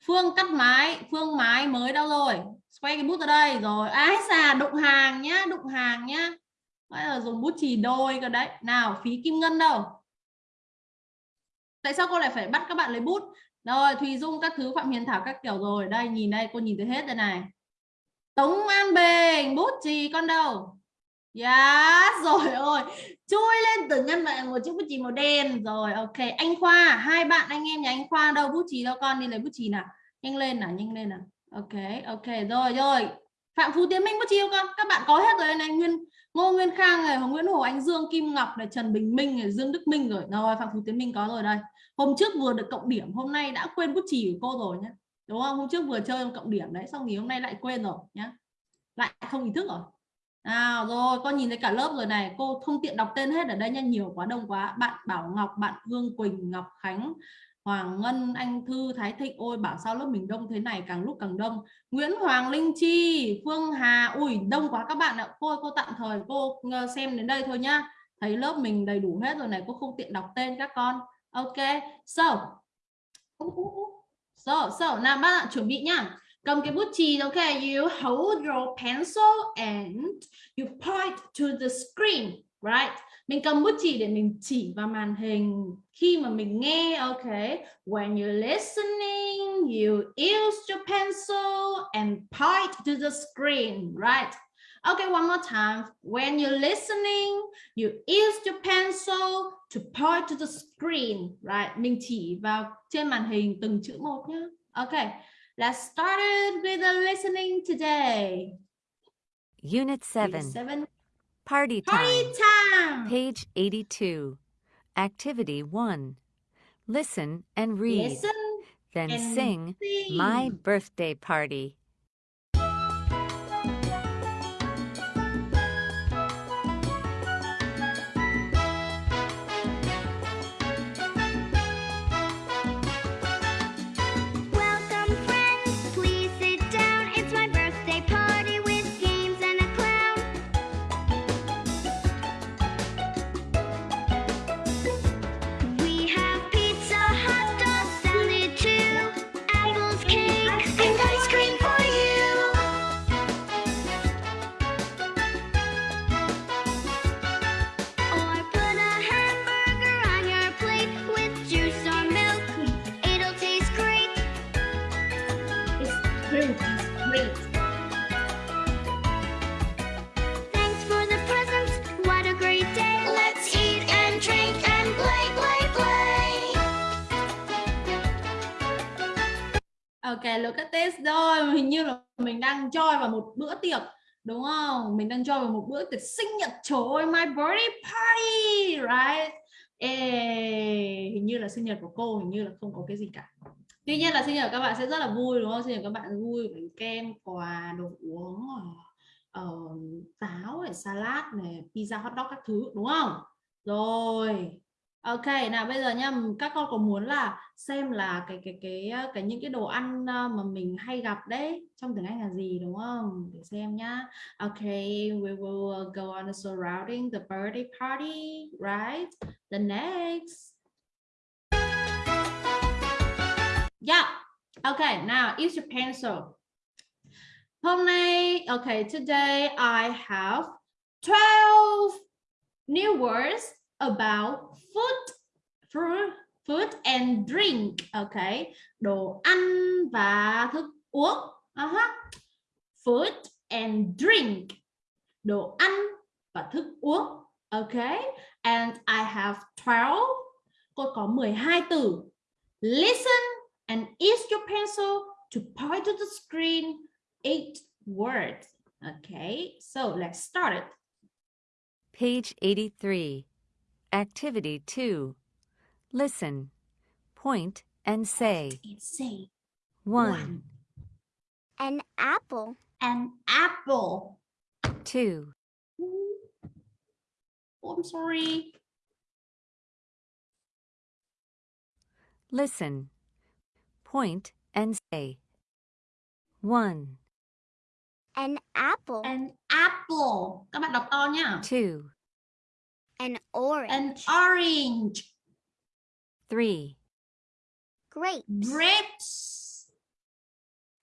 Phương cắt máy Phương máy mới đâu rồi? Quay cái bút ra đây. Rồi ái xà đụng hàng nhá đụng hàng nhá. Bây giờ dùng bút chì đôi cơ đấy. Nào phí kim ngân đâu? Tại sao cô lại phải bắt các bạn lấy bút? Rồi thùy dung các thứ phạm hiền thảo các kiểu rồi. Đây nhìn đây cô nhìn thấy hết đây này. Tống an bình bút chì con đâu? Yes, dạ, rồi ơi chui lên từ ngăn bạn một chiếc bút chì màu đen. Rồi ok. Anh khoa hai bạn anh em nhà anh khoa đâu? Bút chì đâu con? Đi lấy bút chì nào. Nhanh lên nào nhanh lên nào. Ok ok. Rồi rồi. Phạm phú tiến minh bút chì con? Các bạn có hết rồi này. Nguyên ngô nguyên khang này nguyễn hồ anh dương kim ngọc này trần bình minh này dương đức minh rồi. Rồi phạm phú tiến minh có rồi đây. Hôm trước vừa được cộng điểm hôm nay đã quên bút chì của cô rồi nhé đúng không? Hôm trước vừa chơi cộng điểm đấy xong thì hôm nay lại quên rồi nhá. Lại không ý thức rồi nào rồi, con nhìn thấy cả lớp rồi này. Cô không tiện đọc tên hết ở đây nha. Nhiều quá, đông quá. Bạn Bảo Ngọc, bạn Hương Quỳnh, Ngọc Khánh, Hoàng Ngân, Anh Thư, Thái Thịnh. Ôi, bảo sao lớp mình đông thế này, càng lúc càng đông. Nguyễn Hoàng Linh Chi, Phương Hà. Ui, đông quá các bạn ạ. Cô cô tạm thời cô ờ, xem đến đây thôi nhá. Thấy lớp mình đầy đủ hết rồi này. Cô không tiện đọc tên các con. Ok so so so nào bạn ạ, chuẩn bị nhá cầm cái bút chì ok you hold your pencil and you point to the screen right mình cầm bút chì để mình chỉ vào màn hình khi mà mình nghe ok when you're listening you use your pencil and point to the screen right Okay, one more time. When you're listening, you use your pencil to point to the screen, right? Mình chỉ vào trên màn hình từng chữ một nhé. Okay, let's start it with the listening today. Unit 7. Unit seven. Party time. Time. Page 82. Activity 1. Listen and read. Listen then and sing sing. My Birthday Party. Ok, look at this rồi. Hình như là mình đang join vào một bữa tiệc đúng không? Mình đang join vào một bữa tiệc sinh nhật. Trời ơi, my birthday party, right? Ê, hình như là sinh nhật của cô hình như là không có cái gì cả. Tuy nhiên là sinh nhật các bạn sẽ rất là vui đúng không? Sinh nhật các bạn vui bánh kem, quà, đồ uống, ờ, ờ, uh, táo, này, salad này, pizza, hot dog các thứ đúng không? Rồi. Ok, nào bây giờ nha, các con có muốn là xem là cái cái cái ờ, cái những cái đồ ăn ờ, mà mình hay gặp đấy trong tiếng Anh là gì đúng không? Để xem nhá. OK, we will ờ, go on surrounding the birthday party, right? The next. Yeah. Okay, now use your pencil. Hôm nay, okay, today I have 12 new words about food, fruit, food and drink. Okay, đồ ăn và thức uống. Uh-huh. Food and drink. Đồ ăn và thức uống. Okay, and I have 12. Cô có 12 từ. Listen and use your pencil to point to the screen. Eight words. Okay, so let's start it. Page 83. Activity 2. Listen, point, and say. Say 1, An apple. An apple. 2, Oh, I'm sorry. Listen, point, and say. 1, An apple. An apple. Các bạn đọc to nhá. 2, An orange. An orange. 3, Grape. Grapes.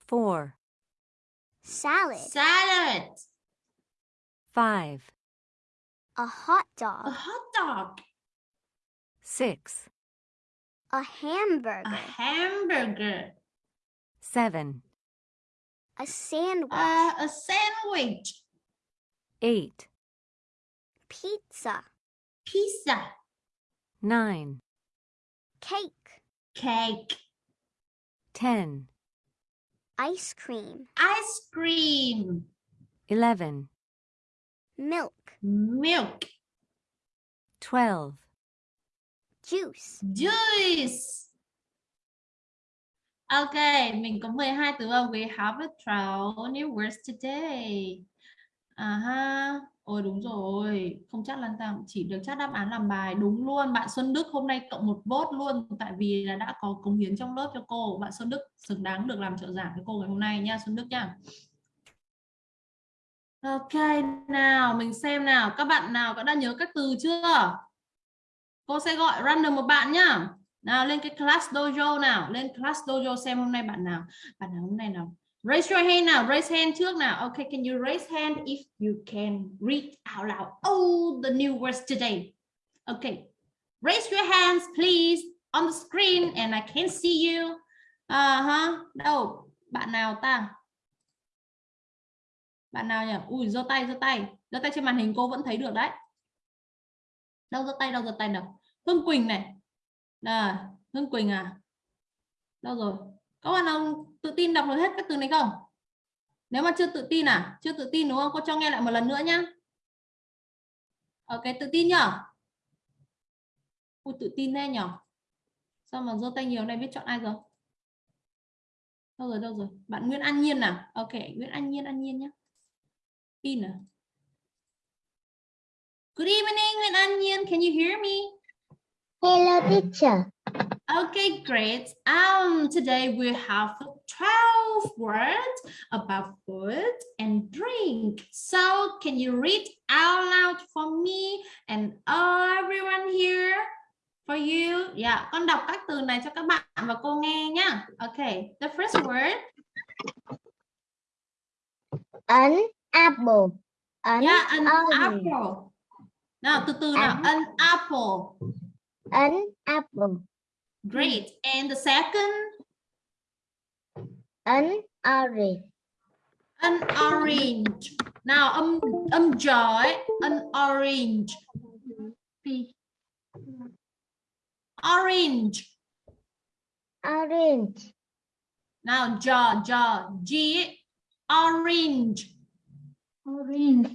4, Salad. Salad. 5, A hot dog. A hot dog. 6, A hamburger. A hamburger. 7, A sandwich. Uh, a sandwich. 8, Pizza. Pizza. 9, Cake. Cake. 10, Ice cream. Ice cream. 11, Milk. Milk. 12, Juice. Juice. Ok, mình có 12 từ không? We have a 12 new words today. À ha. Ôi đúng rồi, không chắc là tăng chỉ được chắc đáp án làm bài đúng luôn. Bạn Xuân Đức hôm nay cộng một vote luôn tại vì là đã có cống hiến trong lớp cho cô. Bạn Xuân Đức xứng đáng được làm trợ giảng với cô ngày hôm nay nha Xuân Đức nha. Ok, nào mình xem nào, các bạn nào có đã nhớ các từ chưa? cô sẽ gọi random một bạn nhá nào lên cái class dojo nào lên class dojo xem hôm nay bạn nào bạn nào hôm nay nào raise your hand nào, raise hand trước nào. Okay can you raise hand if you can read out loud all the new words today? Okay raise your hands, please, on the screen, and I can see you. Uh huh. đâu bạn nào ta? Bạn nào nhỉ? Ui, giơ tay giơ tay. Giơ tay trên màn hình cô vẫn thấy được đấy. Đâu giơ tay, đâu giơ tay nào? Hương Quỳnh này. Là Hương Quỳnh à? Đâu rồi? Các bạn nào tự tin đọc được hết các từ này không? Nếu mà chưa tự tin à? Chưa tự tin đúng không? Cô cho nghe lại một lần nữa nhá. Ok tự tin nhở Ui, tự tin thế nhở? Sao mà giơ tay nhiều này biết chọn ai rồi? Đâu rồi đâu rồi? Bạn Nguyễn An Nhiên à, ok Nguyễn An Nhiên An Nhiên nhé tin à? Good evening Nguyễn An Nhiên. Can you hear me? Hello, teacher. Okay, great. Um, today we have 12 words about food and drink. So can you read out loud for me and everyone here for you? Yeah, con đọc các từ này cho các bạn và cô nghe nhá. Okay, the first word. An apple. An Yeah, an orange. apple. Nào, từ từ nào, an apple. An apple. Great. Hmm. And the second, An orange. an orange. Âm um, âm um, giờ ấy, an orange. Orange. Orange. Nào, giờ giờ G. Orange. Orange.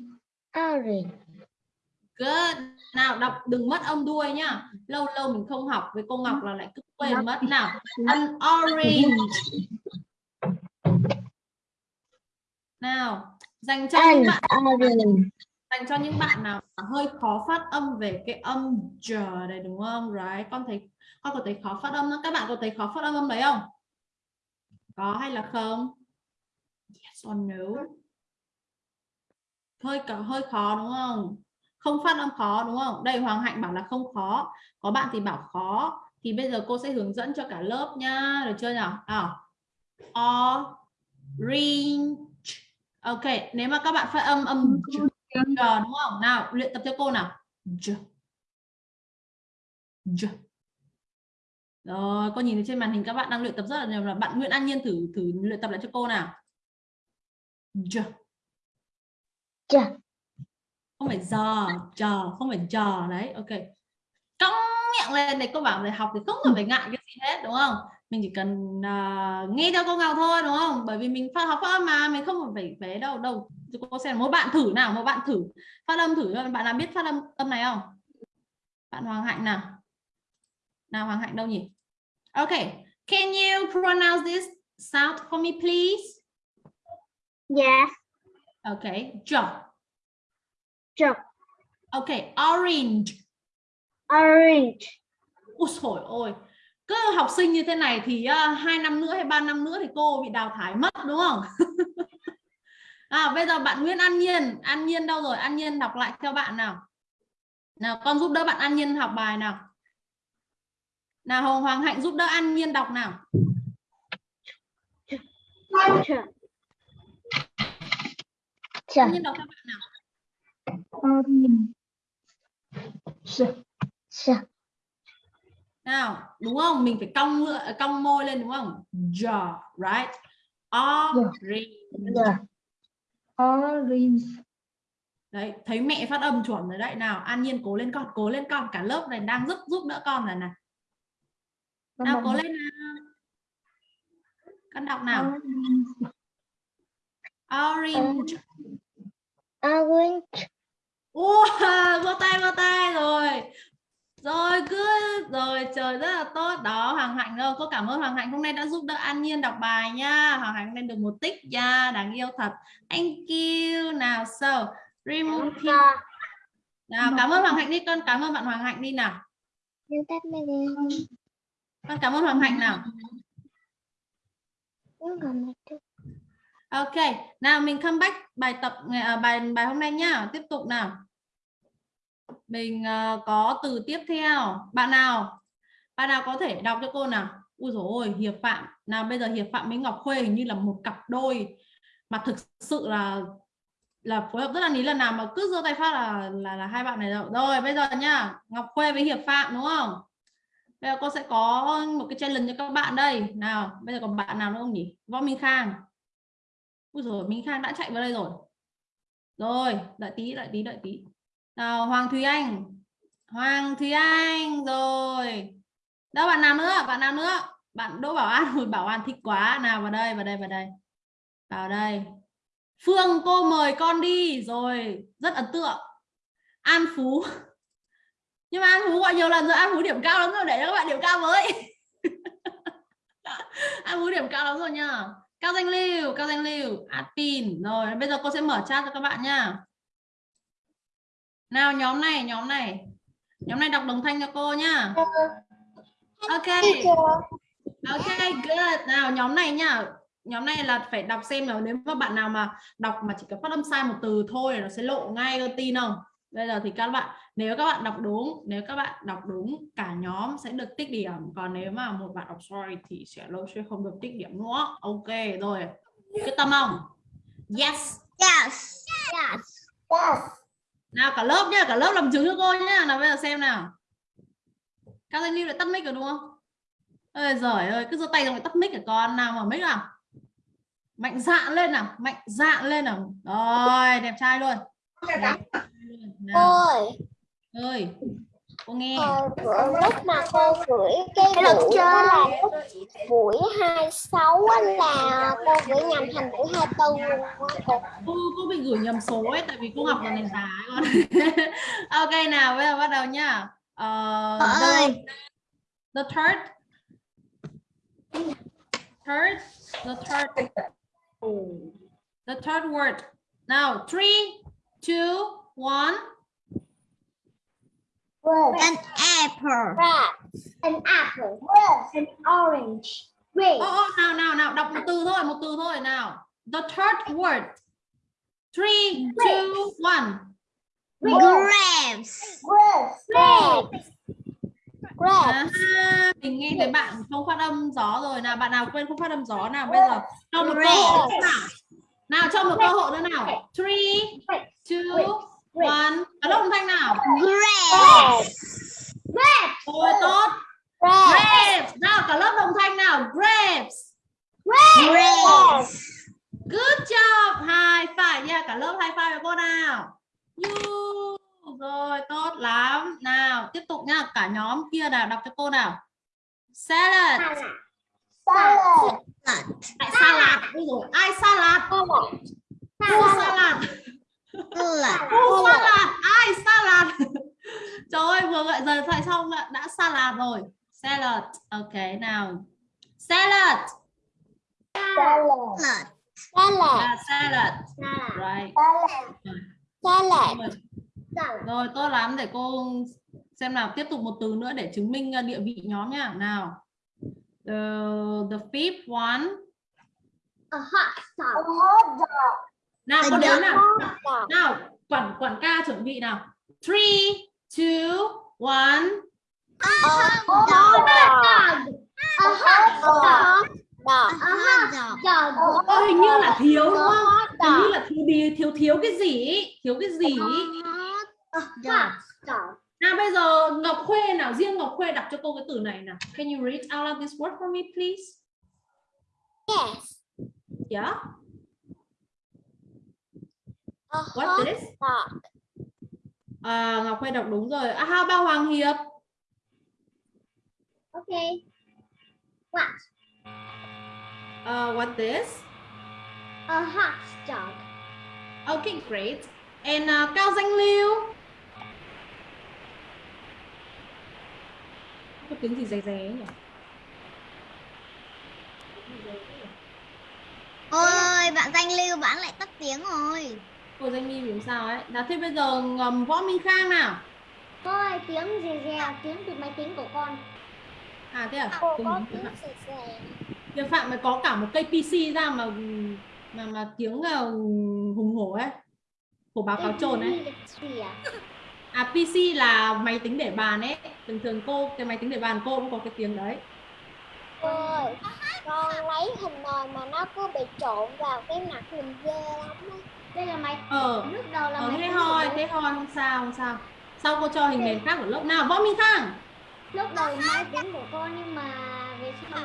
Orange. Good. Nào, đọc đừng mất âm đuôi nhá. Lâu lâu mình không học với cô Ngọc là lại cứ quên mất. Nào, an orange. Nào, dành cho An những bạn orange. dành cho những bạn nào hơi khó phát âm về cái âm giờ này đúng không? Right. Con thấy con có thấy khó phát âm đó. Các bạn có thấy khó phát âm âm đấy không? Có hay là không? Yes or no? Hơi hơi khó đúng không? Không phát âm khó đúng không? Đây Hoàng Hạnh bảo là không khó. Có bạn thì bảo khó. Thì bây giờ cô sẽ hướng dẫn cho cả lớp nhá. Được chưa nào? à Orange. Ok, nếu mà các bạn phát âm âm j, đúng không? Nào, luyện tập cho cô nào. J. J. Rồi, cô nhìn thấy trên màn hình các bạn đang luyện tập rất là nhiều là bạn Nguyễn An Nhiên thử thử luyện tập lại cho cô nào. J. J. Không phải giờ, chờ, không phải chờ đấy. Ok. Cong miệng lên để cô bảo để học thì không cần phải ngại cái gì hết đúng không? Mình chỉ cần à, nghe theo cô Ngọc thôi đúng không? Bởi vì mình phát học phát âm mà mình không cần phải phải đâu đâu. Cô xem mỗi bạn thử nào, mỗi bạn thử phát âm thử bạn nào biết phát âm âm này không? Bạn Hoàng Hạnh nào. Nào Hoàng Hạnh đâu nhỉ? Okay, can you pronounce this sound for me please? Yes. Okay, j. J. Okay, orange. Orange. Ôi trời ơi, cứ học sinh như thế này thì uh, hai năm nữa hay ba năm nữa thì cô bị đào thải mất đúng không? à, bây giờ bạn Nguyễn An Nhiên, An Nhiên đâu rồi? An Nhiên đọc lại theo bạn nào. Nào con giúp đỡ bạn An Nhiên học bài nào. Nào Hồng Hoàng Hạnh giúp đỡ An Nhiên đọc nào. An. Nhiên đọc theo bạn nào. Nào, đúng không? Mình phải cong lưỡi, cong môi lên đúng không? Jaw, right? Orange. J. Orange. Đấy, thấy mẹ phát âm chuẩn rồi đấy. Nào, An Nhiên cố lên con, cố lên con. Cả lớp này đang giúp giúp đỡ con rồi này. Nào, cố lên nào. Con đọc nào. Orange. Orange. Wow, vô tay vô tay rồi. Rồi cứ rồi trời rất là tốt. Đó Hoàng Hạnh ơi cô cảm ơn Hoàng Hạnh hôm nay đã giúp đỡ An Nhiên đọc bài nha. Hoàng Hạnh lên được một tích nha đáng yêu thật. Thank you. Nào so remove nào cảm ơn Hoàng Hạnh đi. Con cảm ơn bạn Hoàng Hạnh đi nào. Con cảm ơn Hoàng Hạnh nào. Ok nào mình come back bài tập à, bài bài hôm nay nhá tiếp tục nào mình ờ, có từ tiếp theo. Bạn nào? Bạn nào có thể đọc cho cô nào? Ui dồi ôi, hiệp phạm. Nào bây giờ hiệp phạm với ngọc khuê hình như là một cặp đôi mà thực sự là là phối hợp rất là lý lần nào mà cứ giơ tay phát là là là hai bạn này rồi rồi, bây giờ nhá, ngọc khuê với hiệp phạm, đúng không? Bây giờ cô sẽ có một cái challenge cho các bạn đây. Nào, bây giờ còn bạn nào nữa không nhỉ? Võ minh khang. Ui rồi minh khang đã chạy vào đây rồi. Rồi, đợi tí đợi tí đợi tí nào, hoàng Thúy anh. Hoàng Thúy anh, rồi. Đâu, bạn nào nữa? Bạn nào nữa? Bạn đỗ bảo an. Rồi bảo an thích quá. Nào, vào đây vào đây vào đây. Vào đây. Phương, cô mời con đi. Rồi, rất ấn tượng. An phú. Nhưng mà an phú gọi nhiều lần rồi. An phú điểm cao lắm rồi. Để cho các bạn điểm cao với. An phú điểm cao lắm rồi nha. cao danh lưu, cao danh lưu. Admin. Rồi, bây giờ cô sẽ mở chat cho các bạn nha nào nhóm này nhóm này. Nhóm này đọc đồng thanh cho cô nhá. Ok. Ok good. Nào nhóm này nhá. Nhóm này là phải đọc xem là nếu mà bạn nào mà đọc mà chỉ cần phát âm sai một từ thôi là nó sẽ lộ ngay cơ tin không? Bây giờ thì các bạn nếu các bạn đọc đúng nếu các bạn đọc đúng cả nhóm sẽ được tích điểm. Còn nếu mà một bạn đọc sai thì sẽ lâu sẽ không được tích điểm nữa. Ok rồi. Quyết tâm không? Yes. Yes. Yes. Yes. Nào cả lớp nhá cả lớp làm chứng cho cô nhá. Nào bây giờ xem nào. Cao danh lưu lại tắt mic rồi đúng không? Ơi giỏi ơi cứ giơ tay xong lại tắt mic cả con. Nào mở mic nào. Mạnh dạn lên nào mạnh dạn lên nào. Rồi đẹp trai luôn. Đẹp trai luôn. nào. Ơi ơi cô nghe. Ờ, bữa lúc mà cô gửi cái buổi đó là lúc buổi 26 á là cô gửi nhầm thành buổi 24 luôn. Cô. cô cô bị gửi nhầm số ấy tại vì cô học là nền giá con. Ok nào bây giờ bắt đầu nhá. Ờ, the, ơi. the third. Third the third. The third word. Now three two one An apple. Rat, an apple, an orange, red, Ô, ô, nào nào nào đọc một từ thôi một từ thôi nào. The third word. Three two one. Grapes. red, red, À, mình nghe thấy bạn không phát âm gió rồi. Nào bạn nào quên không phát âm gió nào? Bây giờ cho một cơ hội nào. Nào cho một cơ hội nữa nào. Three two one. Ở đâu âm thanh nào? Grapes. rồi tốt. Grapes nào cả lớp đồng thanh nào? Grapes. Grapes. good job. Hai phải nha. Cả lớp hai phải với cô nào. You rồi tốt lắm. Nào tiếp tục nha. Cả nhóm kia nào đọc cho cô nào. Salad. Salad, tại salad ai salad? Cô salad Salad. ai salad? Trời ơi vừa gọi giờ thoại xong đã, đã salad rồi? Salad. Ok nào. Salad. Salad, salad, à, salad. Right. Salad, rồi. rồi tốt lắm. Để cô xem nào. Tiếp tục một từ nữa để chứng minh uh, địa vị nhóm nha. Nào. The, the fifth one. A hot dog, a hot dog, nào con đếm nào. dog, nào quản quản ca chuẩn bị nào. Three two one. A hot dog, a hot dog, Ơ, hình như là thiếu đúng không? Hot hình như là thiếu đi thiếu thiếu cái gì thiếu cái gì dog. nào bây giờ Ngọc Khuê nào riêng Ngọc Khuê đọc cho cô cái từ này nào. Can you read out loud this word for me please? Yes, yeah a what hot this dog. à, Ngọc Khuê đọc đúng rồi à, how about Hoàng Hiệp Okay. What? uh, what this A hot dog. okay great and uh, Cao Danh Lưu có tiếng gì dè dè ấy nhỉ Ôi, bạn danh lưu bạn lại tắt tiếng rồi. Cô Danh Lưu làm sao ấy nào thế bây giờ ngầm Võ Minh Khang nào Cô ơi, tiếng rè rè, tiếng từ máy tính của con. à thế à Cô có Hiệp tiếng Phạm. rè rè. Hiệp Phạm mới có cả một cây PC ra mà mà mà tiếng uh, hùng hổ ấy của báo cáo trồn ấy à? PC là máy tính để bàn ấy thường thường cô cái máy tính để bàn cô cũng có cái tiếng đấy Cô ơi, con lấy hình nồi mà nó cứ bị trộn vào cái mặt mình ghê lắm á. Đây là máy ờ. lúc đầu là ờ máy thế thôi của thế thôi không sao không sao. Sau cô cho hình nền khác ở lớp nào? Võ minh khang lúc đầu máy tính của con nhưng mà về sau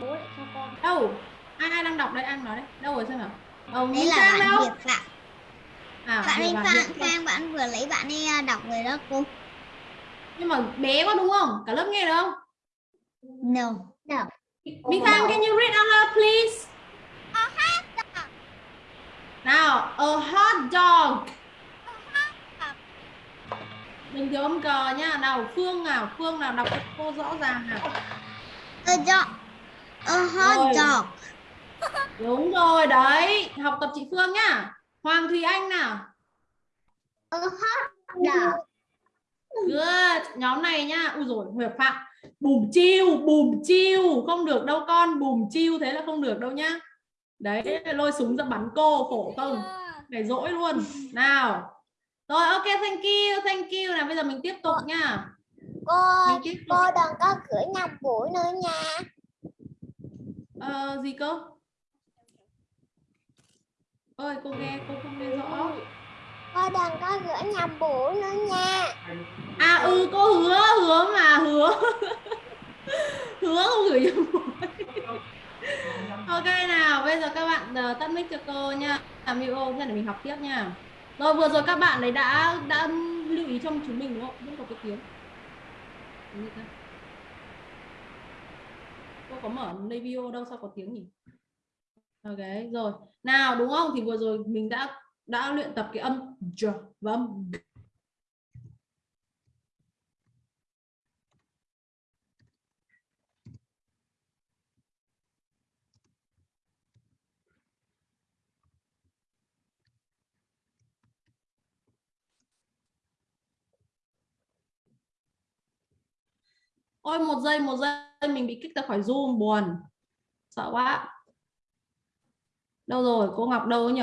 bố lại cho con. Đâu? Ai ai đang đọc đây? Anh nói đấy đâu rồi xem nào ờ, Đấy là Khang bạn đâu? Hiệp Phạm. à Bạn ấy Hiệp. Khang bạn vừa lấy bạn ấy à, đọc rồi đó cô. nhưng mà bé quá đúng không? Cả lớp nghe được không? No. Minh Khang can you read out loud please nào a hot dog mình thiếu âm cờ nha nào Phương nào Phương nào đọc cho cô rõ ràng nào A dog. A hot Rồi. dog. đúng rồi đấy học tập chị Phương nhá Hoàng Thùy Anh nào A hot dog. Good. Nhóm này nhá. Ui rồi Huệ Phạm. Bùm chiêu, bùm chiêu. Không được đâu con. Bùm chiêu thế là không được đâu nhá. Đấy, lôi súng ra bắn cô. Khổ không? Để dỗi luôn. Nào. Rồi, ok, thank you, thank you. Nào, bây giờ mình tiếp tục nha. Cô tiếp tục. cô đừng có gửi nhầm buổi nữa nha. Ờ, gì cơ? Ơi, cô nghe, cô không nghe rõ. Cô đừng có gửi nhầm buổi nữa nha. À, ừ, cô hứa, hứa mà, hứa. hứa không gửi cho cô. Ok nào, bây giờ các bạn ờ, tắt mic cho cô nha. Làm video thế để mình học tiếp nha. Rồi vừa rồi các bạn ấy đã đã lưu ý trong chúng mình đúng không? Vẫn có cái tiếng. Cô có mở lấy video đâu sao có tiếng nhỉ? Ok, rồi. Nào đúng không? Thì vừa rồi mình đã đã luyện tập cái âm j và âm g. Ôi một giây một giây mình bị kích ra khỏi Zoom buồn. Sợ quá. Đâu rồi? Cô Ngọc đâu nhỉ?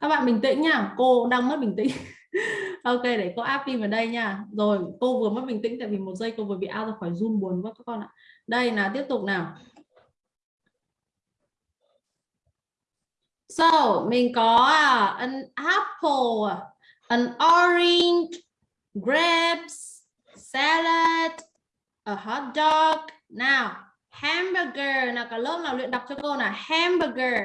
Các bạn bình tĩnh nha, cô đang mất bình tĩnh. ok, để cô áp phim vào đây nha. Rồi, cô vừa mất bình tĩnh tại vì một giây cô vừa bị out ra khỏi Zoom buồn quá các con ạ. Đây nào, tiếp tục nào. So, mình có à, an apple, à, an orange, grapes, salad, a hot dog. Nào, hamburger. Nào, cả lớp nào luyện đọc cho cô nào. Hamburger.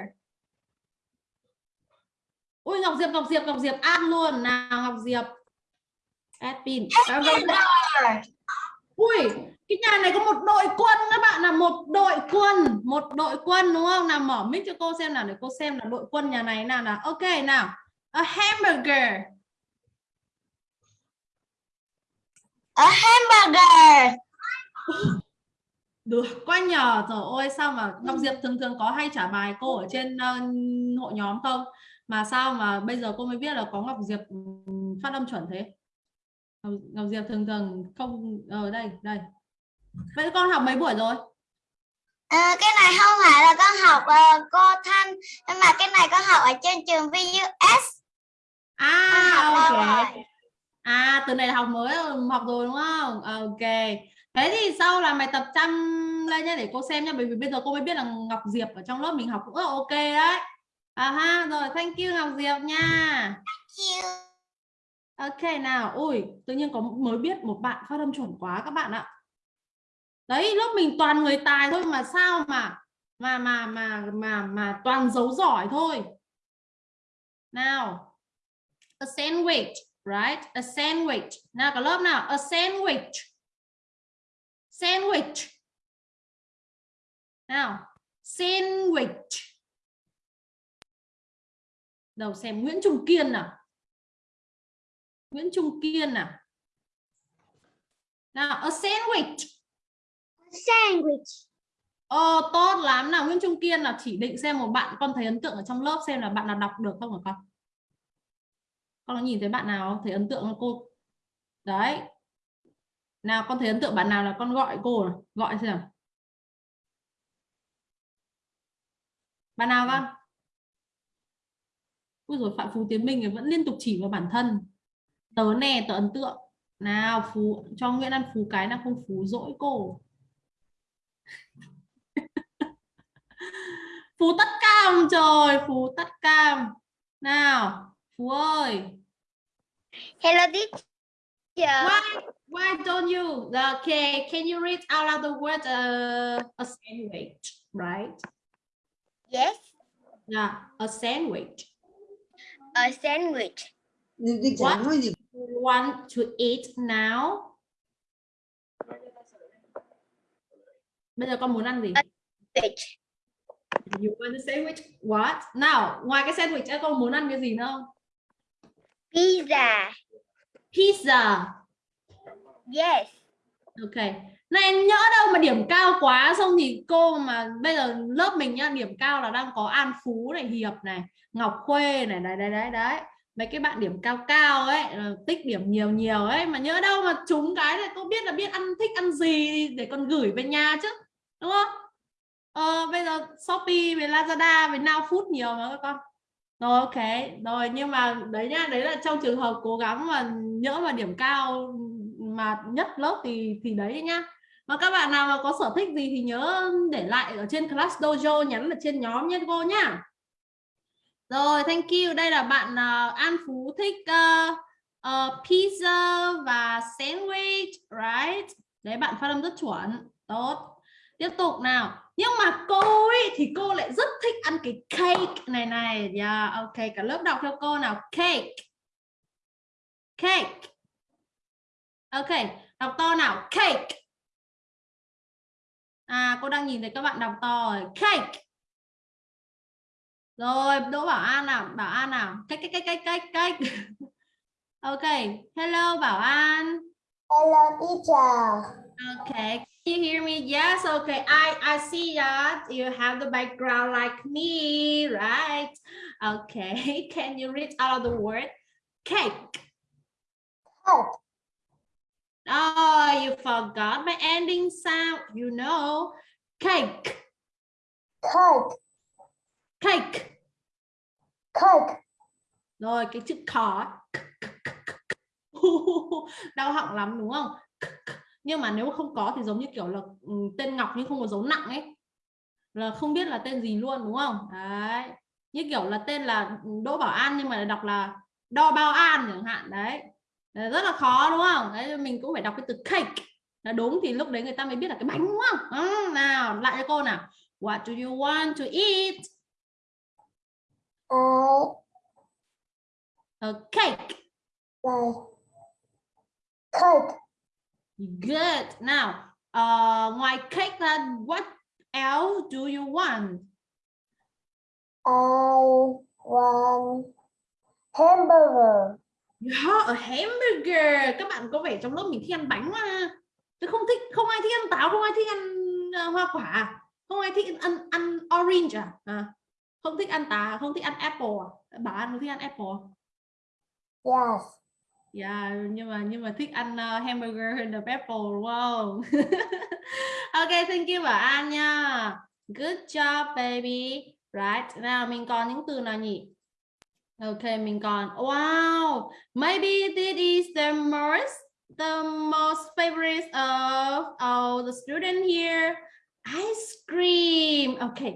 Ui, Ngọc Diệp, Ngọc Diệp, Ngọc Diệp ăn luôn. Nào, Ngọc Diệp. Add pin. Ui, cái nhà này có một đội quân các bạn là một đội quân, một đội quân đúng không? Nào mở mic cho cô xem nào để cô xem là đội quân nhà này nào nào. Ok nào. A hamburger. A hamburger. Được, quá nhờ. Trời ơi sao mà Ngọc Diệp thường thường có hay trả bài cô ở trên ờ, hội nhóm không? Mà sao mà bây giờ cô mới biết là có Ngọc Diệp ừm, phát âm chuẩn thế? Ngọc, Ngọc Diệp thường thường không ở đây, đây. Vậy con học mấy buổi rồi? À, cái này không phải là con học uh, cô Thanh nhưng mà cái này con học ở trên trường VUS. À, lâu ok. rồi. À, từ này là học mới học rồi đúng không? Ok. Thế thì sau là mày tập chăm lên nhá để cô xem nhá, bởi vì bây giờ cô mới biết là Ngọc Diệp ở trong lớp mình học cũng rất ok đấy. À ha, rồi thank you Ngọc Diệp nha. Ok nào, ui, tự nhiên có mới biết một bạn phát âm chuẩn quá các bạn ạ. Đấy, lớp mình toàn người tài thôi mà sao mà mà mà mà mà mà toàn dấu giỏi thôi. Nào. A sandwich, right? A sandwich. Nào cả lớp nào, a sandwich. Sandwich. Nào, sandwich. Đầu xem Nguyễn Trung Kiên nào. Nguyễn Trung Kiên nào. Nào, a sandwich. Sandwich. Ồ, tốt lắm nào Nguyễn Trung Kiên là chỉ định xem một bạn con thấy ấn tượng ở trong lớp xem là bạn nào đọc được không hả con? Con có nhìn thấy bạn nào? Thấy ấn tượng không cô? Đấy. Nào con thấy ấn tượng bạn nào là con gọi cô này. Gọi xem nào. Bạn nào con? Ui rồi Phạm Phú Tiến Minh vẫn liên tục chỉ vào bản thân. tớ nè tớ ấn tượng nào phú cho Nguyễn ăn phú cái nào không phú dỗi cô phú tất cam trời phú tất cam nào phú ơi Hello teacher. why why don't you okay can you read out loud the word uh, a sandwich right Yes, yeah a sandwich a sandwich. What? gì? you want to eat now bây giờ con muốn ăn gì Sandwich. you want a sandwich what nào ngoài cái sandwich con muốn ăn cái gì nữa không Pizza. pizza. Yes. ok. Này em nhỡ đâu mà điểm cao quá xong thì cô mà bây giờ lớp mình nhá điểm cao là đang có An Phú này Hiệp này Ngọc Khuê này đấy đấy đấy đấy. Mấy cái bạn điểm cao cao ấy là tích điểm nhiều nhiều ấy mà nhỡ đâu mà trúng cái này cô biết là biết ăn thích ăn gì để con gửi về nhà chứ đúng không? Ờ, bây giờ Shopee với Lazada với Now Food nhiều mà các con rồi ok. Rồi nhưng mà đấy nhá đấy là trong trường hợp cố gắng mà nhỡ mà điểm cao mà nhất lớp thì thì đấy nhá. Mà các bạn nào mà có sở thích gì thì nhớ để lại ở trên class dojo nhắn ở trên nhóm nhé cô nhá. Rồi thank you. Đây là bạn uh, An Phú thích uh, uh, pizza và sandwich right? Đấy bạn phát âm rất chuẩn. Tốt. Tiếp tục nào nhưng mà cô ấy thì cô lại rất thích ăn cái cake này này. Yeah, ok cả lớp đọc theo cô nào. Cake. Cake. Ok đọc to nào. Cake. À cô đang nhìn thấy các bạn đọc to rồi. Cake. Rồi đỗ bảo an nào? Bảo an nào? Cake cake cake cake cake. Ok hello bảo an. Hello teacher. Can you hear me? Yes, okay. I I see that you have the background like me, right? Okay, can you read out the word cake? Cake. Oh, you forgot my ending sound. You know, cake, Cake. cake. Cake. Rồi cái chữ khó đau họng lắm đúng không? Nhưng mà nếu không có thì giống như kiểu là ừ, tên Ngọc nhưng không có dấu nặng ấy là không biết là tên gì luôn đúng không? Đấy. Như kiểu là tên là Đỗ Bảo An nhưng mà đọc là Đo Bao An chẳng hạn đấy. Rất là khó đúng không? Đấy mình cũng phải đọc cái từ cake là đúng thì lúc đấy người ta mới biết là cái bánh đúng không? Ừ, nào lại cho cô nào. What do you want to eat? Uh, A cake. like cake. Good. Now, uh, ngoài cake ra, what else do you want? I want hamburger. Yeah, a hamburger. Các bạn có vẻ trong lớp mình thích ăn bánh mà. Chứ không thích, không ai thích ăn táo, không ai thích ăn uh, hoa quả, không ai thích ăn ăn orange à? à? Không thích ăn táo, không thích ăn apple à? Bảo ăn không thích ăn apple. Yes. Yeah, nhưng mà nhưng mà thích ăn uh, hamburger hơn là apple đúng không? ok, thank you Bảo An nha. Good job baby. Right. Nào mình còn những từ nào nhỉ? Ok, mình còn wow. Maybe this is the most the most favorite of all the student here. Ice cream. Okay.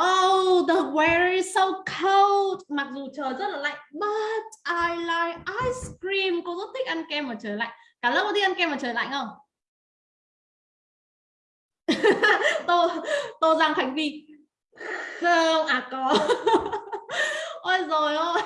Oh, the weather is so cold. Mặc dù trời rất là lạnh, but I like ice cream. Cô rất thích ăn kem ở trời lạnh. Cả lớp có thích ăn kem ở trời lạnh không? tô tô giang khánh vi không à có ôi rồi ôi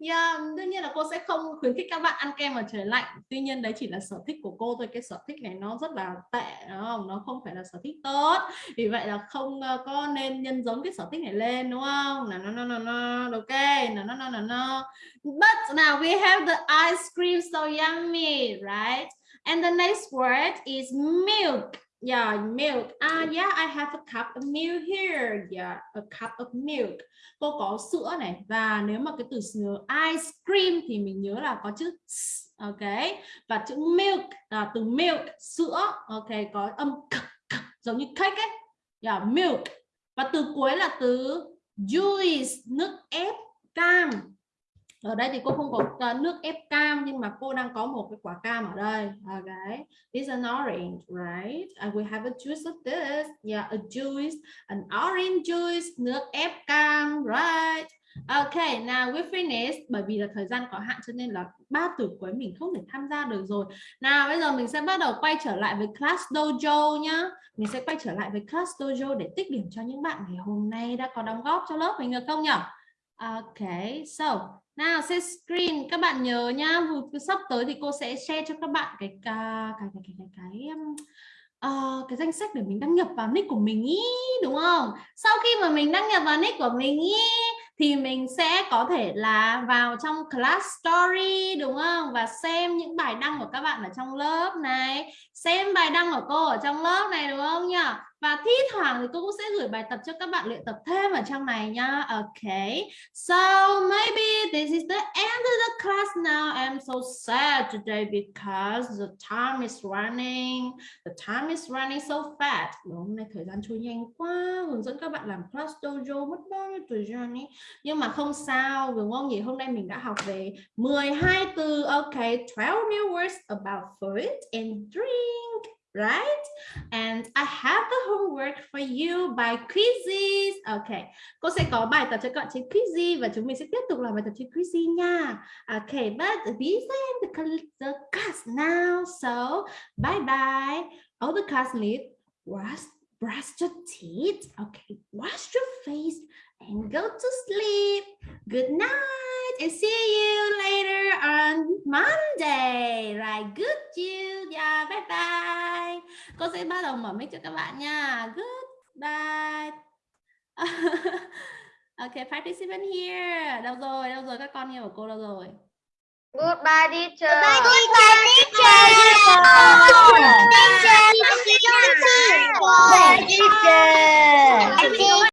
yeah, đương nhiên là cô sẽ không khuyến khích các bạn ăn kem ở trời lạnh. Tuy nhiên đấy chỉ là sở thích của cô thôi. Cái sở thích này nó rất là tệ đúng không? Nó không phải là sở thích tốt. Vì vậy là không ờ, có nên nhân giống cái sở thích này lên đúng không? Là nó nó nó nó ok nó nó nó nó no but now we have the ice cream so yummy right? And the next word is milk. Yeah, milk. Ah, yeah, I have a cup of milk here. Yeah, a cup of milk. Cô có sữa này và nếu mà cái từ ice cream thì mình nhớ là có chữ s, ok và chữ milk là từ milk sữa ok có âm k, k, giống như cake ấy yeah, milk và từ cuối là từ juice nước ép cam ở đây thì cô không có ờ, nước ép cam nhưng mà cô đang có một cái quả cam ở đây ờ, okay is an orange right and we have a juice of this yeah a juice an orange juice nước ép cam right Okay, now we finish bởi vì là thời gian có hạn cho nên là ba từ cuối mình không thể tham gia được rồi. Nào bây giờ mình sẽ bắt đầu quay trở lại với class dojo nhá. Mình sẽ quay trở lại với class dojo để tích điểm cho những bạn ngày hôm nay đã có đóng góp cho lớp mình được không nhỉ? Okay, so nào share screen các bạn nhớ nhá, sắp tới thì cô sẽ share cho các bạn cái cái cái cái cái, cái um, ờ, cái danh sách để mình đăng nhập vào nick của mình ý đúng không? Sau khi mà mình đăng nhập vào nick của mình ý thì mình sẽ có thể là vào trong class story đúng không? Và xem những bài đăng của các bạn ở trong lớp này, xem bài đăng của cô ở trong lớp này đúng không nhỉ? Và thi thoảng thì cô cũng sẽ gửi bài tập cho các bạn luyện tập thêm ở trong này nhá. Okay. So maybe this is the end of the class now. I'm so sad today because the time is running. The time is running so fast. Đúng, hôm nay thời gian trôi nhanh quá. Hướng dẫn các bạn làm class dojo mất bao nhiêu thời gian ý. Nhưng mà không sao, đúng không nhỉ? Hôm nay mình đã học về 12 từ. Okay, 12 new words about food and drink. Right? And I have the homework for you by quizzes. Okay. Cô sẽ có bài tập cho các bạn trên Quizy và chúng mình sẽ tiếp tục làm bài tập nha. Okay, but these are the, the class now. So, bye bye. All the class need wash, brush your teeth. Okay, wash your face and go to sleep. Good night and see you later on Monday. Right, good you. Yeah, bye bye. Cô sẽ bắt đầu mở mic cho các bạn nha. Goodbye. okay, participant here. Đâu rồi? Đâu rồi? Các con yêu của cô đâu rồi? Goodbye teacher. Goodbye, teacher. Teacher, teacher. Bye teacher. Teacher.